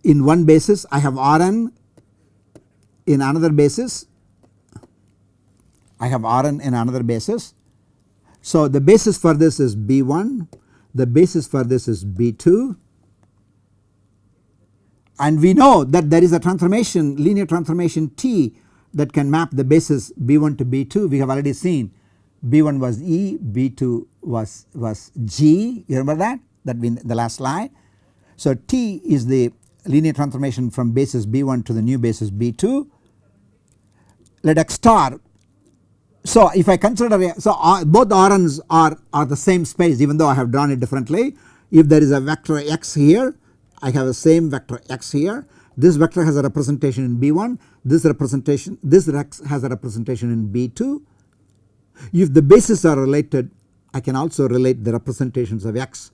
[SPEAKER 1] in one basis I have Rn. In another basis I have Rn in another basis. So the basis for this is B1 the basis for this is B2 and we know that there is a transformation linear transformation T that can map the basis B1 to B2 we have already seen B1 was E B2 was, was G. You remember that? That in the last slide. So T is the linear transformation from basis B1 to the new basis B2 let x star. So if I consider so uh, both Rn's are, are the same space even though I have drawn it differently. If there is a vector x here I have the same vector x here. This vector has a representation in B1 this representation this x has a representation in B2 if the bases are related I can also relate the representations of x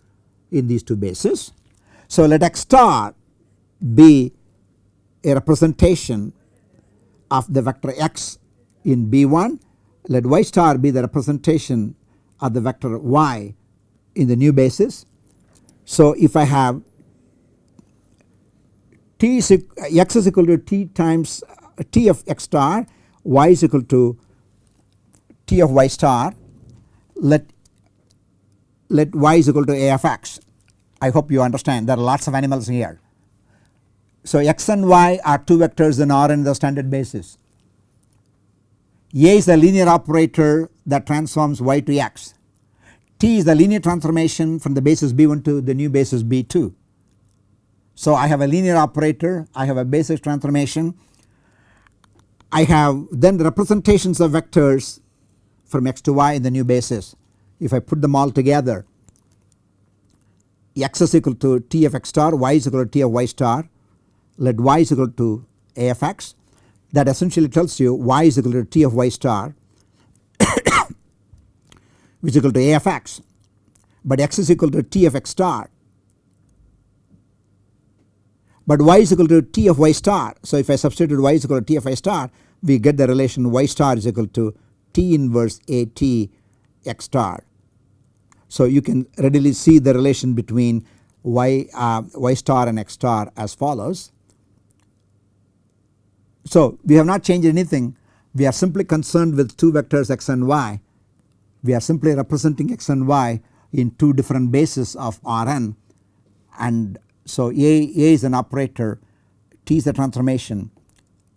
[SPEAKER 1] in these two bases. So let x star be a representation of the vector x in B1 let y star be the representation of the vector y in the new basis. So if I have t is x is equal to t times uh, t of x star y is equal to t of y star let let y is equal to a of x. I hope you understand there are lots of animals here. So x and y are two vectors in R in the standard basis. A is a linear operator that transforms y to x. T is the linear transformation from the basis B1 to the new basis B2. So I have a linear operator, I have a basis transformation, I have then the representations of vectors from x to y in the new basis. If I put them all together x is equal to t of x star, y is equal to t of y star, let y is equal to AFX that essentially tells you y is equal to t of y star which is equal to AFX but x is equal to t of x star but y is equal to t of y star. So if I substitute y is equal to t of y star we get the relation y star is equal to t inverse a t x star. So you can readily see the relation between y, uh, y star and x star as follows. So we have not changed anything. We are simply concerned with two vectors x and y. We are simply representing x and y in two different bases of Rn. And so A, A is an operator. T is a transformation.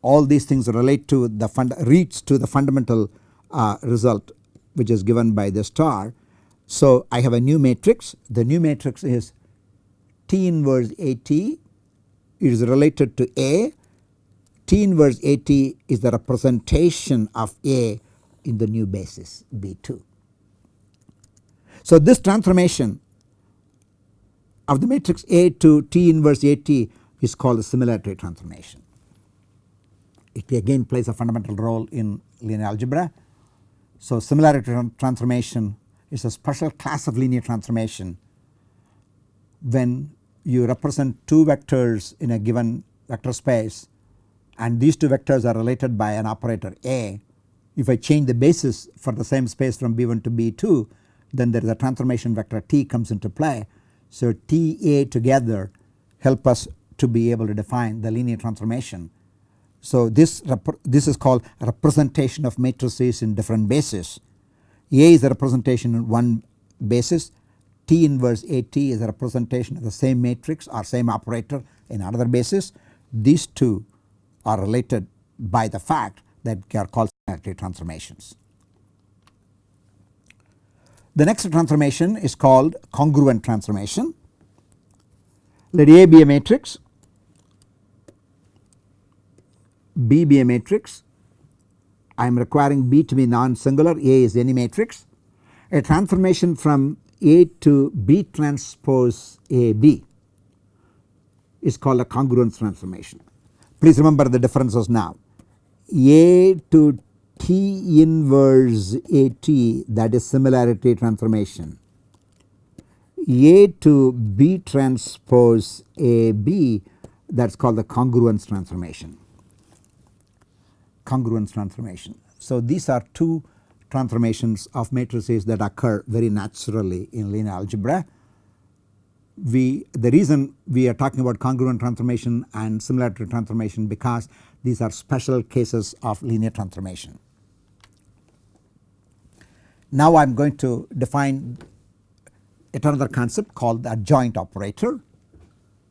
[SPEAKER 1] All these things relate to the fund reach to the fundamental uh, result which is given by the star. So I have a new matrix. The new matrix is T inverse AT it is related to A T inverse AT is the representation of A in the new basis B2. So this transformation of the matrix A to T inverse AT is called the similarity transformation. It again plays a fundamental role in linear algebra. So similarity transformation is a special class of linear transformation when you represent two vectors in a given vector space and these two vectors are related by an operator A. If I change the basis for the same space from B1 to B2 then there is a transformation vector T comes into play. So TA together help us to be able to define the linear transformation. So this, this is called representation of matrices in different bases. A is a representation in one basis T inverse AT is a representation of the same matrix or same operator in another basis. These two are related by the fact that they are called similarity transformations. The next transformation is called congruent transformation. Let A be a matrix, B be a matrix, I am requiring B to be non-singular, A is any matrix. A transformation from A to B transpose AB is called a congruence transformation. Please remember the differences now. A to T inverse AT that is similarity transformation. A to B transpose AB that is called the congruence transformation. Congruence transformation. So, these are two transformations of matrices that occur very naturally in linear algebra. We the reason we are talking about congruent transformation and similarity transformation because these are special cases of linear transformation. Now I am going to define yet another concept called the adjoint operator.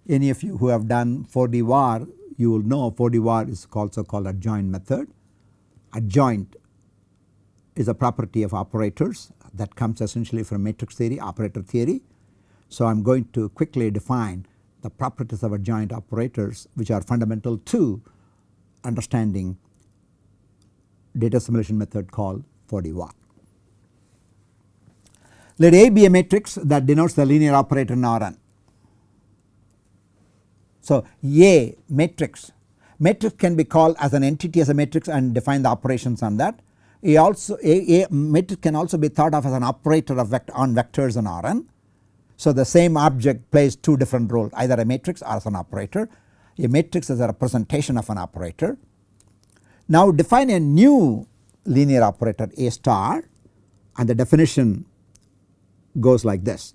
[SPEAKER 1] Any of you who have done 4D VAR you will know 4D VAR is also called adjoint method. Adjoint is a property of operators that comes essentially from matrix theory operator theory. So I am going to quickly define the properties of adjoint operators which are fundamental to understanding data assimilation method called 4D VAR. Let A be a matrix that denotes the linear operator in Rn. So A matrix, matrix can be called as an entity as a matrix and define the operations on that. A also a, a matrix can also be thought of as an operator of vect on vectors in Rn. So the same object plays two different roles either a matrix or as an operator. A matrix is a representation of an operator. Now define a new linear operator A star and the definition goes like this.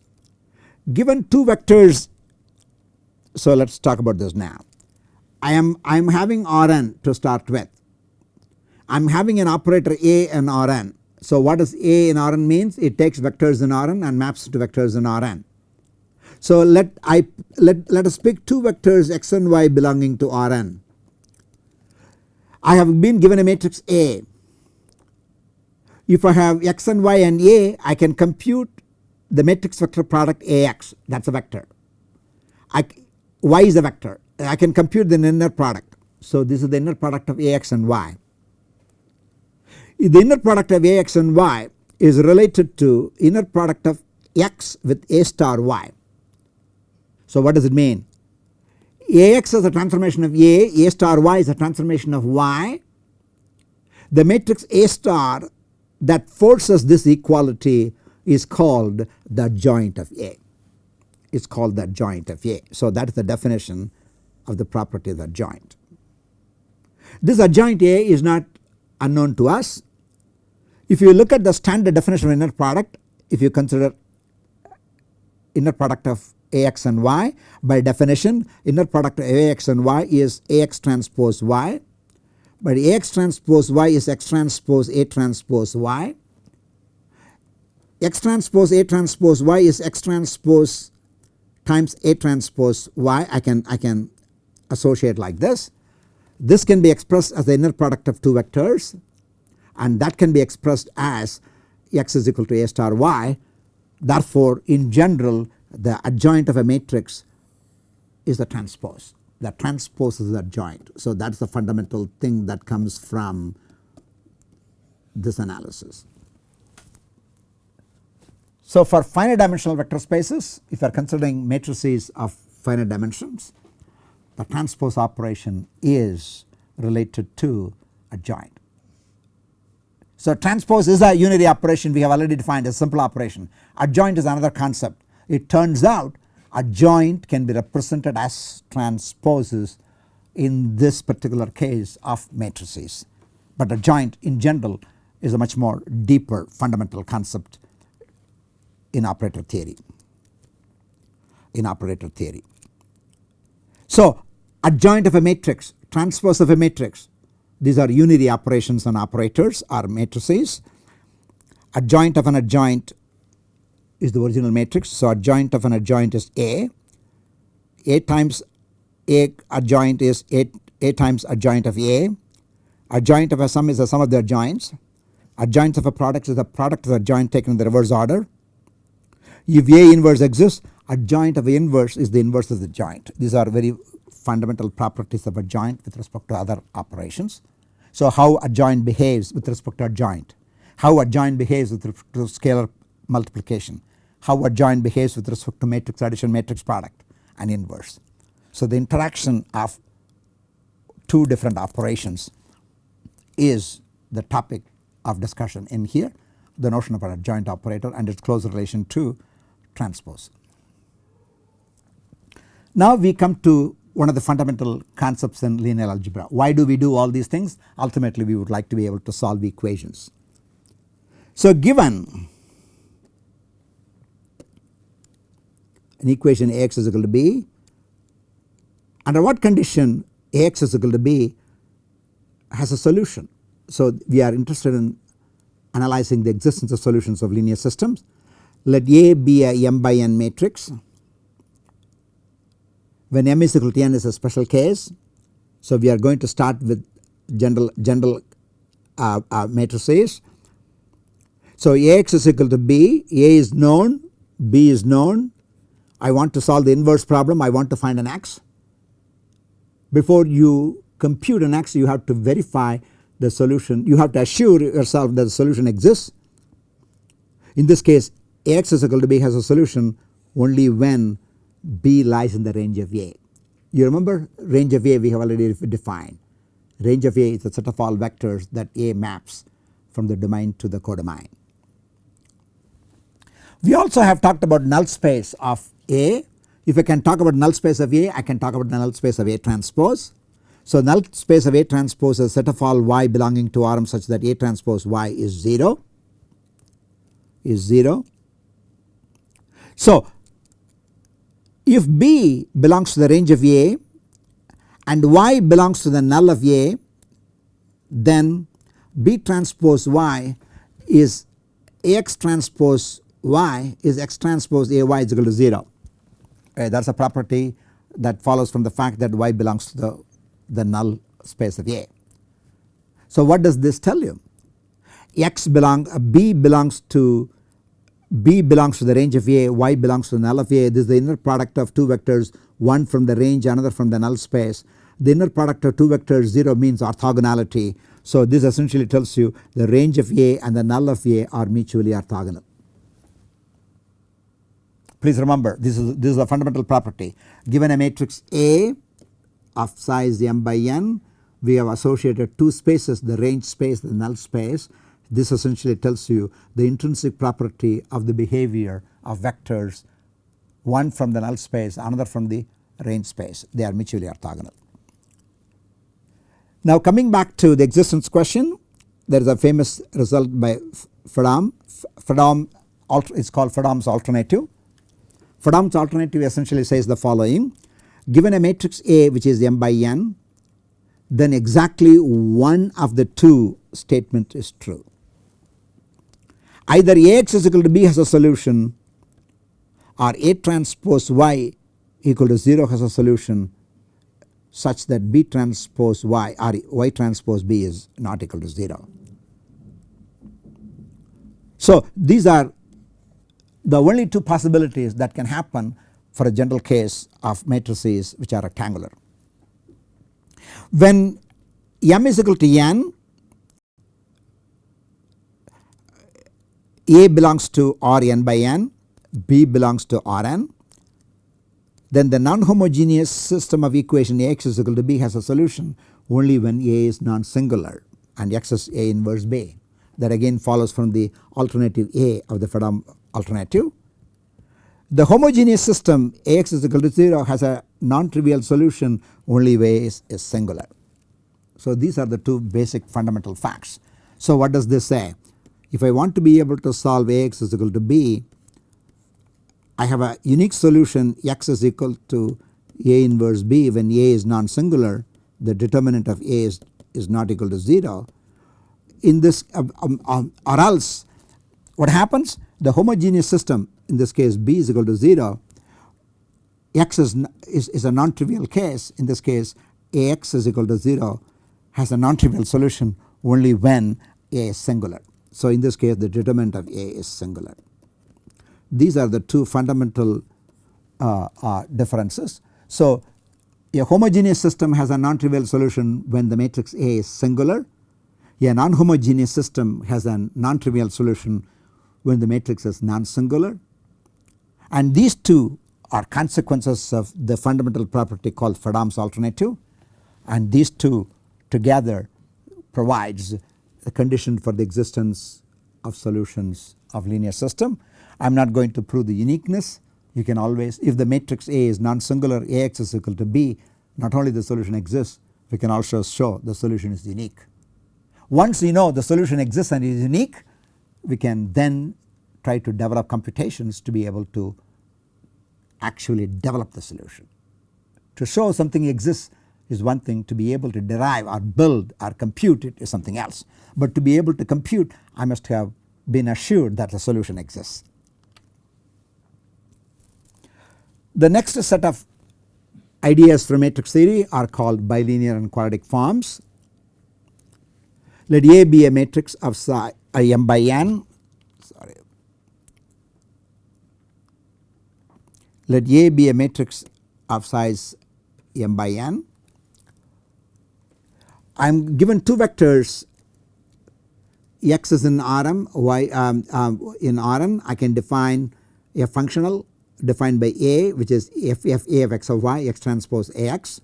[SPEAKER 1] Given two vectors so let us talk about this now. I am I am having Rn to start with. I am having an operator A and Rn. So what does A in Rn means? It takes vectors in Rn and maps to vectors in Rn. So let I let, let us pick two vectors x and y belonging to Rn. I have been given a matrix A. If I have x and y and A I can compute the matrix vector product Ax that is a vector. I, y is a vector I can compute the inner product. So this is the inner product of Ax and y. The inner product of Ax and y is related to inner product of x with A star y. So what does it mean? Ax is a transformation of A, A star y is a transformation of y. The matrix A star that forces this equality is called the joint of A. It's called the joint of A. So that is the definition of the property of the joint. This adjoint A is not unknown to us. If you look at the standard definition of inner product, if you consider inner product of Ax and y by definition inner product of Ax and y is Ax transpose y but Ax transpose y is X transpose A transpose y. X transpose A transpose y is X transpose times A transpose y I can I can associate like this. This can be expressed as the inner product of two vectors and that can be expressed as x is equal to A star y. Therefore in general the adjoint of a matrix is the transpose the transpose is the adjoint. So that is the fundamental thing that comes from this analysis. So for finite dimensional vector spaces if you are considering matrices of finite dimensions the transpose operation is related to adjoint. So transpose is a unary operation we have already defined a simple operation adjoint is another concept it turns out adjoint can be represented as transposes in this particular case of matrices but adjoint in general is a much more deeper fundamental concept in operator theory in operator theory. So adjoint of a matrix transpose of a matrix these are unary operations on operators or matrices adjoint of an adjoint is the original matrix. So adjoint of an adjoint is A, A times A adjoint is A, A times adjoint of A, adjoint of a sum is the sum of the adjoints, adjoint of a product is the product of the adjoint taken in the reverse order. If A inverse exists adjoint of A inverse is the inverse of the joint. These are very fundamental properties of adjoint with respect to other operations. So how adjoint behaves with respect to adjoint, how adjoint behaves with respect to scalar multiplication how adjoint behaves with respect to matrix addition matrix product and inverse. So the interaction of two different operations is the topic of discussion in here the notion of an adjoint operator and its close relation to transpose. Now we come to one of the fundamental concepts in linear algebra. Why do we do all these things? Ultimately we would like to be able to solve equations. So given an equation Ax is equal to B under what condition Ax is equal to B has a solution. So we are interested in analyzing the existence of solutions of linear systems. Let A be a m by n matrix when m is equal to n is a special case. So we are going to start with general general uh, uh, matrices. So Ax is equal to B, A is known, B is known. I want to solve the inverse problem, I want to find an x. Before you compute an x you have to verify the solution, you have to assure yourself that the solution exists. In this case Ax is equal to B has a solution only when B lies in the range of A. You remember range of A we have already defined. Range of A is a set of all vectors that A maps from the domain to the codomain. We also have talked about null space of A. If I can talk about null space of A I can talk about the null space of A transpose. So null space of A transpose is a set of all y belonging to Rm such that A transpose y is 0 is 0. So if B belongs to the range of A and Y belongs to the null of A then B transpose Y is X transpose Y is X transpose AY is equal to 0 uh, that is a property that follows from the fact that Y belongs to the, the null space of A. So what does this tell you? X belong uh, B belongs to B belongs to the range of A, Y belongs to the null of A. This is the inner product of two vectors one from the range another from the null space. The inner product of two vectors 0 means orthogonality. So this essentially tells you the range of A and the null of A are mutually orthogonal. Please remember this is this is a fundamental property given a matrix A of size m by n we have associated two spaces the range space the null space this essentially tells you the intrinsic property of the behavior of vectors one from the null space another from the range space they are mutually orthogonal. Now coming back to the existence question there is a famous result by Fredholm. Fredholm is called Fredholm's alternative. Fredholm's alternative essentially says the following given a matrix A which is m by n then exactly one of the two statement is true either Ax is equal to B has a solution or A transpose Y equal to 0 has a solution such that B transpose Y or Y transpose B is not equal to 0. So these are the only two possibilities that can happen for a general case of matrices which are rectangular. When m is equal to n A belongs to Rn by n, B belongs to Rn then the non-homogeneous system of equation Ax is equal to B has a solution only when A is non-singular and X is A inverse B that again follows from the alternative A of the Fredholm alternative. The homogeneous system Ax is equal to 0 has a non-trivial solution only way is, is singular. So these are the two basic fundamental facts. So what does this say? If I want to be able to solve Ax is equal to B I have a unique solution x is equal to A inverse B when A is non-singular the determinant of A is, is not equal to 0 in this um, um, um, or else what happens the homogeneous system in this case B is equal to 0 x is, is, is a non-trivial case in this case Ax is equal to 0 has a non-trivial solution only when A is singular. So in this case the determinant of A is singular. These are the two fundamental uh, uh, differences. So a homogeneous system has a non-trivial solution when the matrix A is singular. A non-homogeneous system has a non-trivial solution when the matrix is non-singular. and these two are consequences of the fundamental property called Fredholm's alternative and these two together provides the condition for the existence of solutions of linear system. I am not going to prove the uniqueness you can always if the matrix A is non-singular Ax is equal to B not only the solution exists we can also show the solution is unique. Once we know the solution exists and is unique we can then try to develop computations to be able to actually develop the solution. To show something exists is one thing to be able to derive or build or compute it is something else. But to be able to compute I must have been assured that the solution exists. The next set of ideas from matrix theory are called bilinear and quadratic forms. Let A be a matrix of psi m by n sorry let A be a matrix of size m by n. I am given two vectors x is in Rm, y um, um, in Rn I can define a functional defined by A which is f f A of x of y x transpose Ax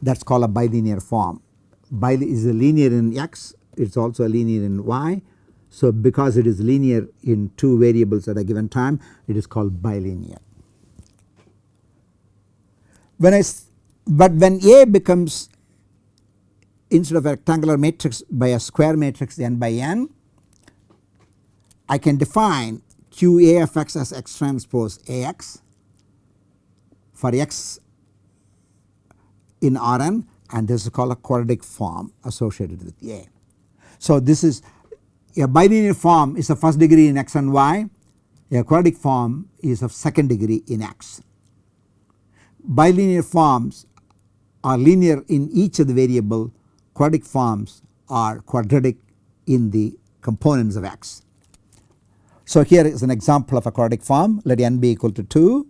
[SPEAKER 1] that is called a bilinear form. Bi is a linear in x it is also a linear in y. So because it is linear in two variables at a given time it is called bilinear. When I but when A becomes instead of a rectangular matrix by a square matrix n by n I can define qa of x as x transpose Ax for x in Rn and this is called a quadratic form associated with A. So this is a bilinear form is of first degree in x and y. A quadratic form is of second degree in x. Bilinear forms are linear in each of the variable. Quadratic forms are quadratic in the components of x. So here is an example of a quadratic form. Let n be equal to 2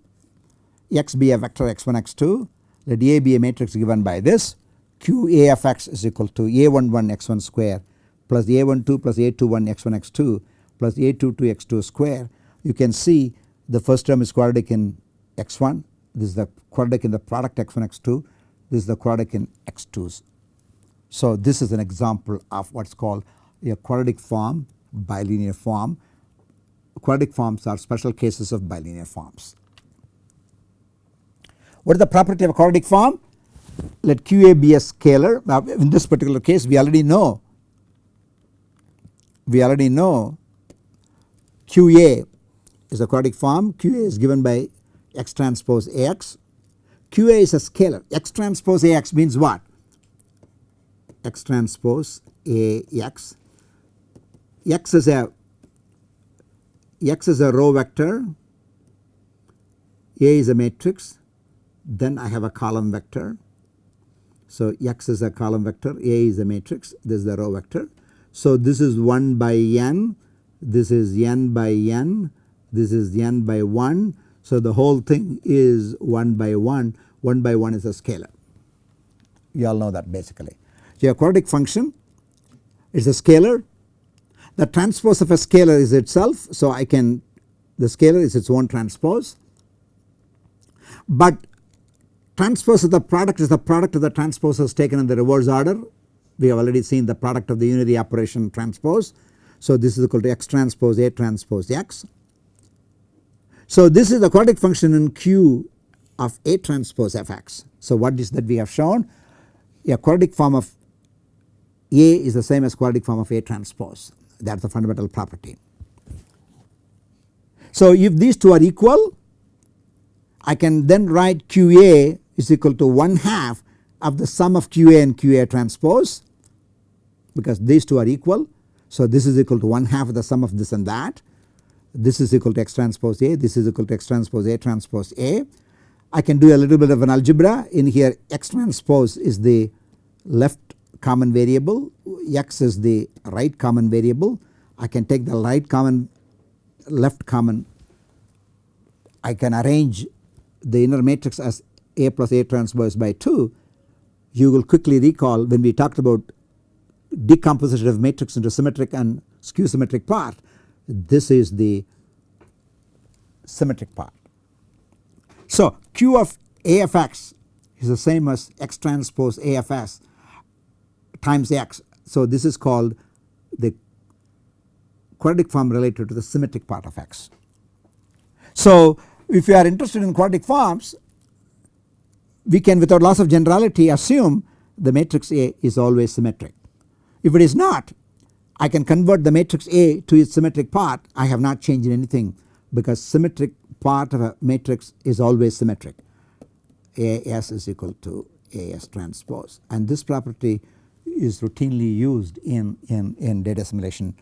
[SPEAKER 1] x be a vector x1 x2 let A be a matrix given by this. Q A of x is equal to A11 x1 square plus A12 plus A21 x1 x2 plus A22 x2 square you can see the first term is quadratic in x1 this is the quadratic in the product x1 x2 this is the quadratic in x2's so this is an example of what is called a quadratic form bilinear form. Quadratic forms are special cases of bilinear forms. What is the property of a quadratic form? Let QA be a scalar. Now in this particular case we already know we already know QA is a quadratic form. QA is given by x transpose AX. QA is a scalar. X transpose AX means what? x transpose A x. x is a x is a row vector, A is a matrix, then I have a column vector. So x is a column vector, A is a matrix, this is the row vector. So this is 1 by n, this is n by n, this is n by 1. So the whole thing is 1 by 1, 1 by 1 is a scalar. You all know that basically. So a quadratic function is a scalar. The transpose of a scalar is itself. So I can the scalar is its own transpose. But transpose of the product is the product of the transposes taken in the reverse order. We have already seen the product of the unity operation transpose. So this is equal to x transpose A transpose x. So this is the quadratic function in Q of A transpose Fx. So what is that we have shown? A quadratic form of a is the same as quadratic form of A transpose that is the fundamental property. So if these two are equal I can then write QA is equal to 1 half of the sum of QA and QA transpose because these two are equal. So this is equal to 1 half of the sum of this and that. This is equal to X transpose A, this is equal to X transpose A transpose A. I can do a little bit of an algebra in here X transpose is the left common variable x is the right common variable I can take the right common left common I can arrange the inner matrix as A plus A transpose by 2 you will quickly recall when we talked about decomposition of matrix into symmetric and skew symmetric part this is the symmetric part So Q of AFX is the same as X transpose AFS times X. So this is called the quadratic form related to the symmetric part of X. So if you are interested in quadratic forms we can without loss of generality assume the matrix A is always symmetric. If it is not I can convert the matrix A to its symmetric part. I have not changed anything because symmetric part of a matrix is always symmetric. AS is equal to AS transpose. And this property is routinely used in, in, in data assimilation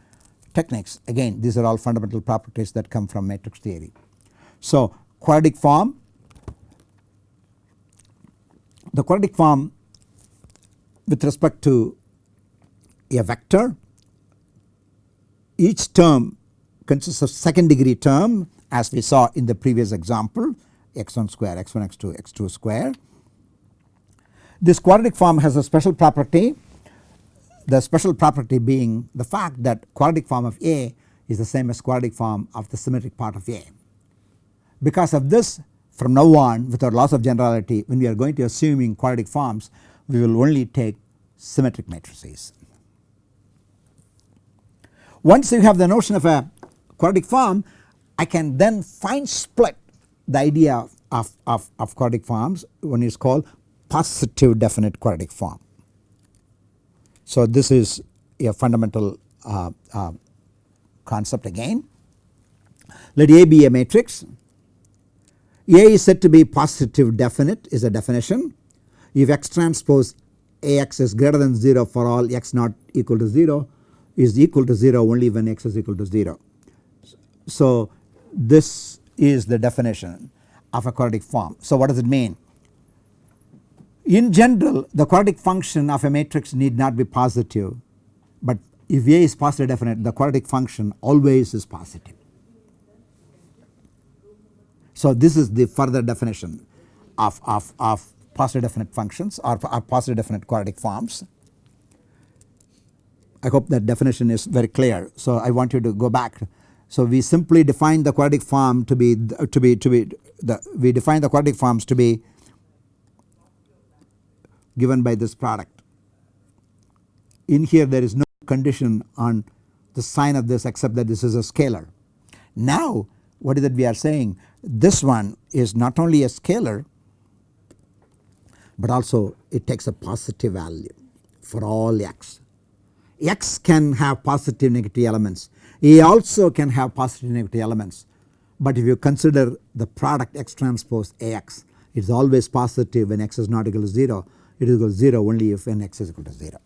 [SPEAKER 1] techniques. Again these are all fundamental properties that come from matrix theory. So quadratic form. The quadratic form with respect to a vector each term consists of second degree term as we saw in the previous example x1 square x1 x2 x2 square. This quadratic form has a special property the special property being the fact that quadratic form of A is the same as quadratic form of the symmetric part of A. Because of this from now on without loss of generality when we are going to assuming quadratic forms we will only take symmetric matrices. Once you have the notion of a quadratic form I can then fine split the idea of, of, of quadratic forms when is called positive definite quadratic form. So this is a fundamental uh, uh, concept again. Let A be a matrix. A is said to be positive definite is a definition. If X transpose AX is greater than 0 for all X not equal to 0 is equal to 0 only when X is equal to 0. So this is the definition of a quadratic form. So what does it mean? In general the quadratic function of a matrix need not be positive but if A is positive definite the quadratic function always is positive. So this is the further definition of, of, of positive definite functions or, or positive definite quadratic forms. I hope that definition is very clear. So I want you to go back. So we simply define the quadratic form to be to be to be the we define the quadratic forms to be given by this product. In here there is no condition on the sign of this except that this is a scalar. Now what is it we are saying this one is not only a scalar but also it takes a positive value for all x. x can have positive negative elements a also can have positive negative elements but if you consider the product x transpose Ax it is always positive when x is not equal to 0 it is equal to 0 only if n x is equal to 0.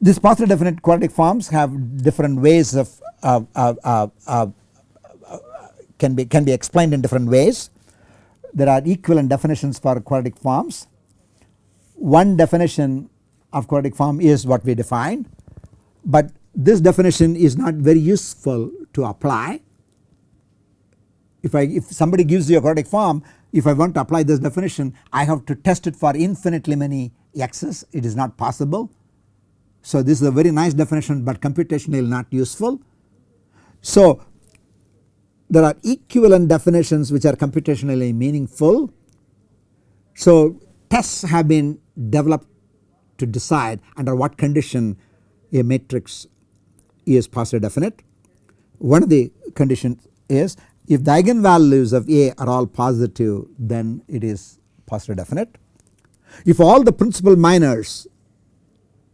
[SPEAKER 1] These positive definite quadratic forms have different ways of uh, uh, uh, can be can be explained in different ways. There are equivalent definitions for quadratic forms. One definition of quadratic form is what we defined but this definition is not very useful to apply. If I if somebody gives you a quadratic form if I want to apply this definition I have to test it for infinitely many x's it is not possible. So this is a very nice definition but computationally not useful. So there are equivalent definitions which are computationally meaningful. So tests have been developed to decide under what condition a matrix is positive definite. One of the conditions is if the eigenvalues of A are all positive then it is positive definite. If all the principal minors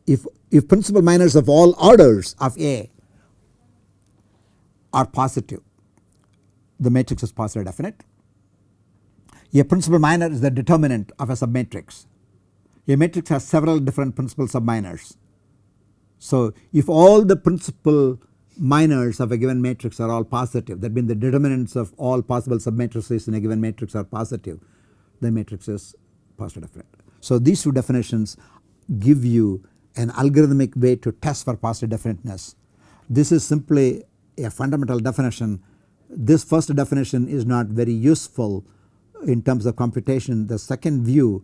[SPEAKER 1] if, if principal minors of all orders of A are positive the matrix is positive definite. A principal minor is the determinant of a submatrix. A matrix has several different principal subminors so if all the principal minors of a given matrix are all positive that means the determinants of all possible submatrices in a given matrix are positive the matrix is positive definite. So these two definitions give you an algorithmic way to test for positive definiteness. This is simply a fundamental definition. This first definition is not very useful in terms of computation. The second view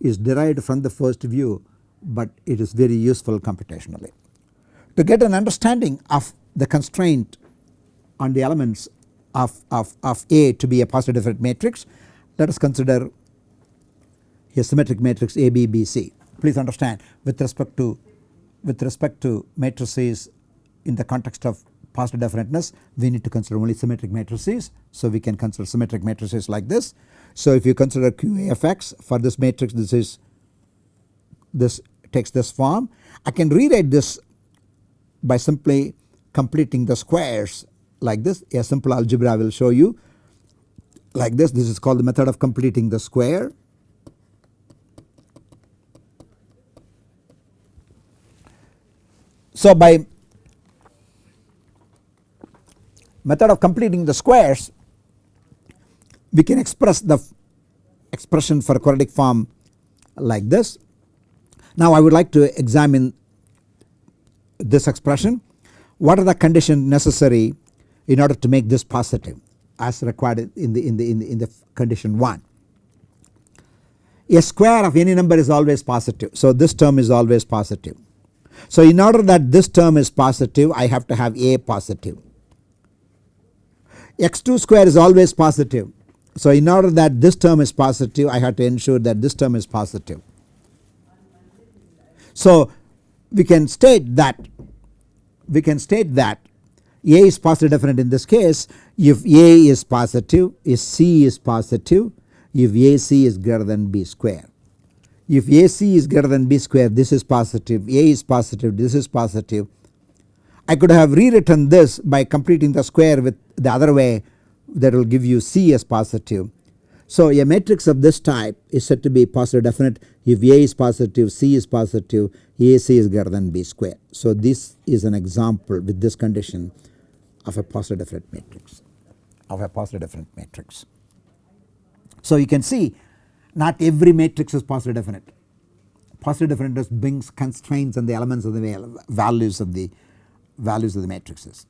[SPEAKER 1] is derived from the first view but it is very useful computationally. To get an understanding of the constraint on the elements of, of, of A to be a positive definite matrix let us consider a symmetric matrix A B B C. Please understand with respect to with respect to matrices in the context of positive definiteness we need to consider only symmetric matrices. So we can consider symmetric matrices like this. So if you consider QAFX for this matrix this is this takes this form. I can rewrite this by simply completing the squares like this a simple algebra I will show you like this this is called the method of completing the square. So by method of completing the squares we can express the expression for quadratic form like this. Now I would like to examine this expression what are the conditions necessary in order to make this positive as required in the in the in the, in the condition 1. A square of any number is always positive. So this term is always positive. So in order that this term is positive I have to have a positive. X2 square is always positive. So in order that this term is positive I have to ensure that this term is positive. So we can state that we can state that A is positive definite in this case if A is positive if C is positive if AC is greater than B square. If AC is greater than B square this is positive A is positive this is positive. I could have rewritten this by completing the square with the other way that will give you C as positive. So a matrix of this type is said to be positive definite if A is positive C is positive AC is greater than B square. So this is an example with this condition of a positive definite matrix of a positive definite matrix. So you can see not every matrix is positive definite. Positive definiteness brings constraints on the elements of the values of the values of the matrices.